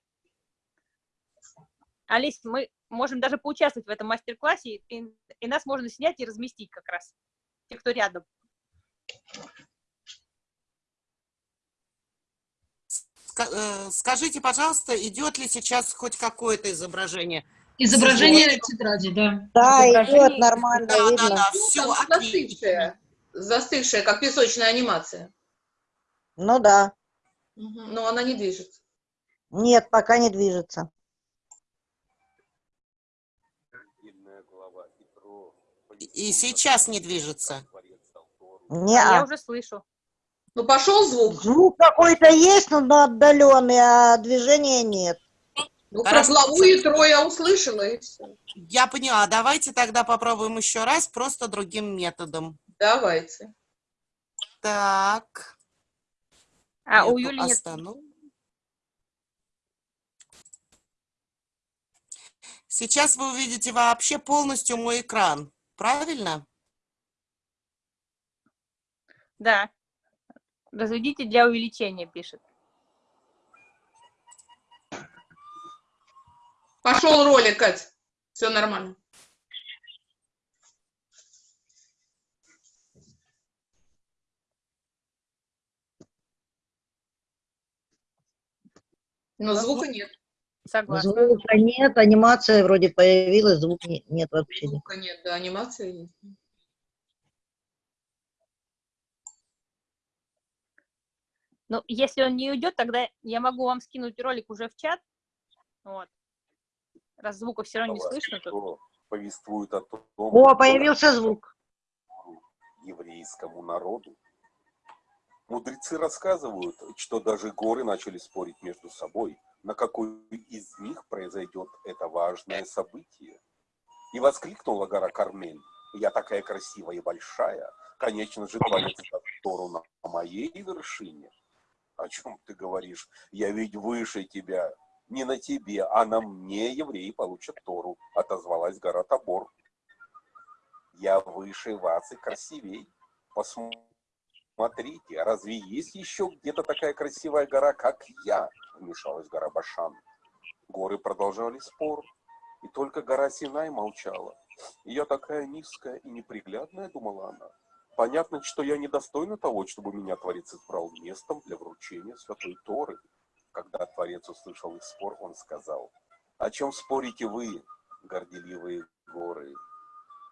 Олесь, мы можем даже поучаствовать в этом мастер-классе, и, и нас можно снять и разместить как раз, те, кто рядом. Скажите, пожалуйста, идет ли сейчас хоть какое-то изображение? Изображение тетради, да. Да, идет нормально, да, видно. Да, да, все ну, застывшая, застывшая, как песочная анимация. Ну да. Но она не движется. Нет, пока не движется. И сейчас не движется. Не, а я уже слышу. Ну, пошел звук. Звук какой-то есть, но отдаленный, а движения нет. Ну, про главу и трое услышала, и все. Я поняла. Давайте тогда попробуем еще раз, просто другим методом. Давайте. Так. А у Юли нет. Сейчас вы увидите вообще полностью мой экран. Правильно? Да. Разведите для увеличения, пишет. Пошел ролик, Кать. Все нормально. Но звука нет. Согласна. Звука нет, анимация вроде появилась, звук нет, нет вообще. Звука нет, да, анимации нет. Ну, если он не уйдет, тогда я могу вам скинуть ролик уже в чат. Вот. Раз звука все равно не слышно тут. Повествует о том, О, появился звук. Еврейскому народу Мудрецы рассказывают, что даже горы начали спорить между собой, на какой из них произойдет это важное событие. И воскликнула гора Кармель, «Я такая красивая и большая, конечно же, творится Тору на моей вершине». «О чем ты говоришь? Я ведь выше тебя. Не на тебе, а на мне евреи получат Тору», отозвалась гора Табор. «Я выше вас и красивей. Посмотрите Смотрите, разве есть еще где-то такая красивая гора, как я? Вмешалась гора Башан. Горы продолжали спор, и только гора Синай молчала. Я такая низкая и неприглядная, думала она. Понятно, что я недостойна того, чтобы меня Творец избрал местом для вручения Святой Торы. Когда Творец услышал их спор, он сказал, «О чем спорите вы, горделивые горы?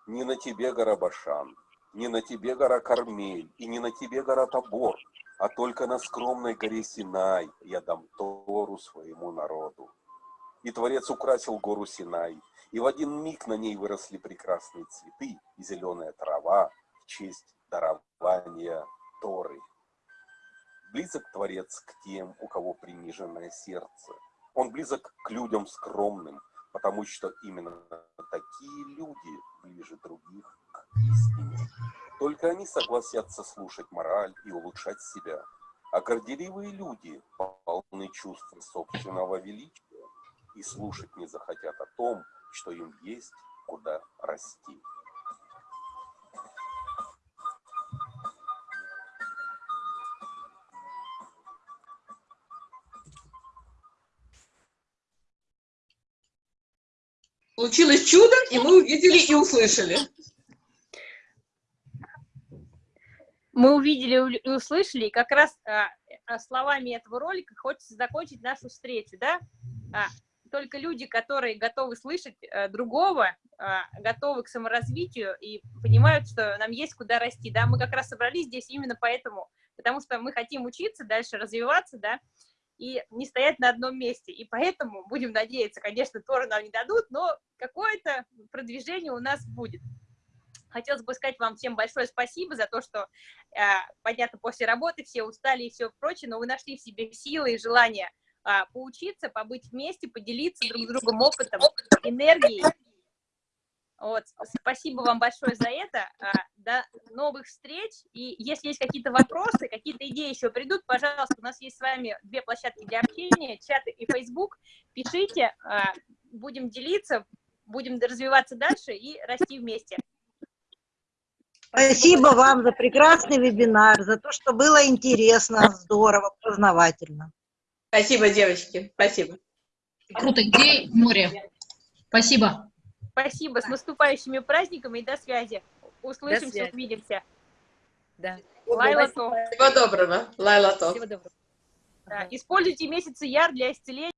Не на тебе гора Башан, не на тебе гора Кармель, и не на тебе гора Табор, а только на скромной горе Синай я дам Тору своему народу». И Творец украсил гору Синай, и в один миг на ней выросли прекрасные цветы и зеленая трава честь дарования Торы. Близок Творец к тем, у кого приниженное сердце. Он близок к людям скромным, потому что именно такие люди ближе других к истине. Только они согласятся слушать мораль и улучшать себя. А горделивые люди полны чувства собственного величия и слушать не захотят о том, что им есть куда расти. Случилось чудо, и мы увидели и услышали. Мы увидели и услышали, и как раз а, а, словами этого ролика хочется закончить нашу встречу, да? А, только люди, которые готовы слышать а, другого, а, готовы к саморазвитию и понимают, что нам есть куда расти, да? Мы как раз собрались здесь именно поэтому, потому что мы хотим учиться, дальше развиваться, да? И не стоять на одном месте. И поэтому будем надеяться, конечно, Торы нам не дадут, но какое-то продвижение у нас будет. Хотелось бы сказать вам всем большое спасибо за то, что, э, понятно, после работы все устали и все прочее, но вы нашли в себе силы и желание э, поучиться, побыть вместе, поделиться друг с другом опытом, энергией. Вот, спасибо вам большое за это. А, до новых встреч. И если есть какие-то вопросы, какие-то идеи еще придут, пожалуйста, у нас есть с вами две площадки для общения, чат и Facebook. Пишите, а, будем делиться, будем развиваться дальше и расти вместе. Спасибо вам за прекрасный вебинар, за то, что было интересно, здорово, познавательно. Спасибо, девочки, спасибо. Круто, где море? Спасибо. Спасибо, с наступающими праздниками и до связи. Услышимся, связи. увидимся. Да. Лайла Всего доброго. Лайла Всего доброго. Да. Используйте месяцы яр для исцеления.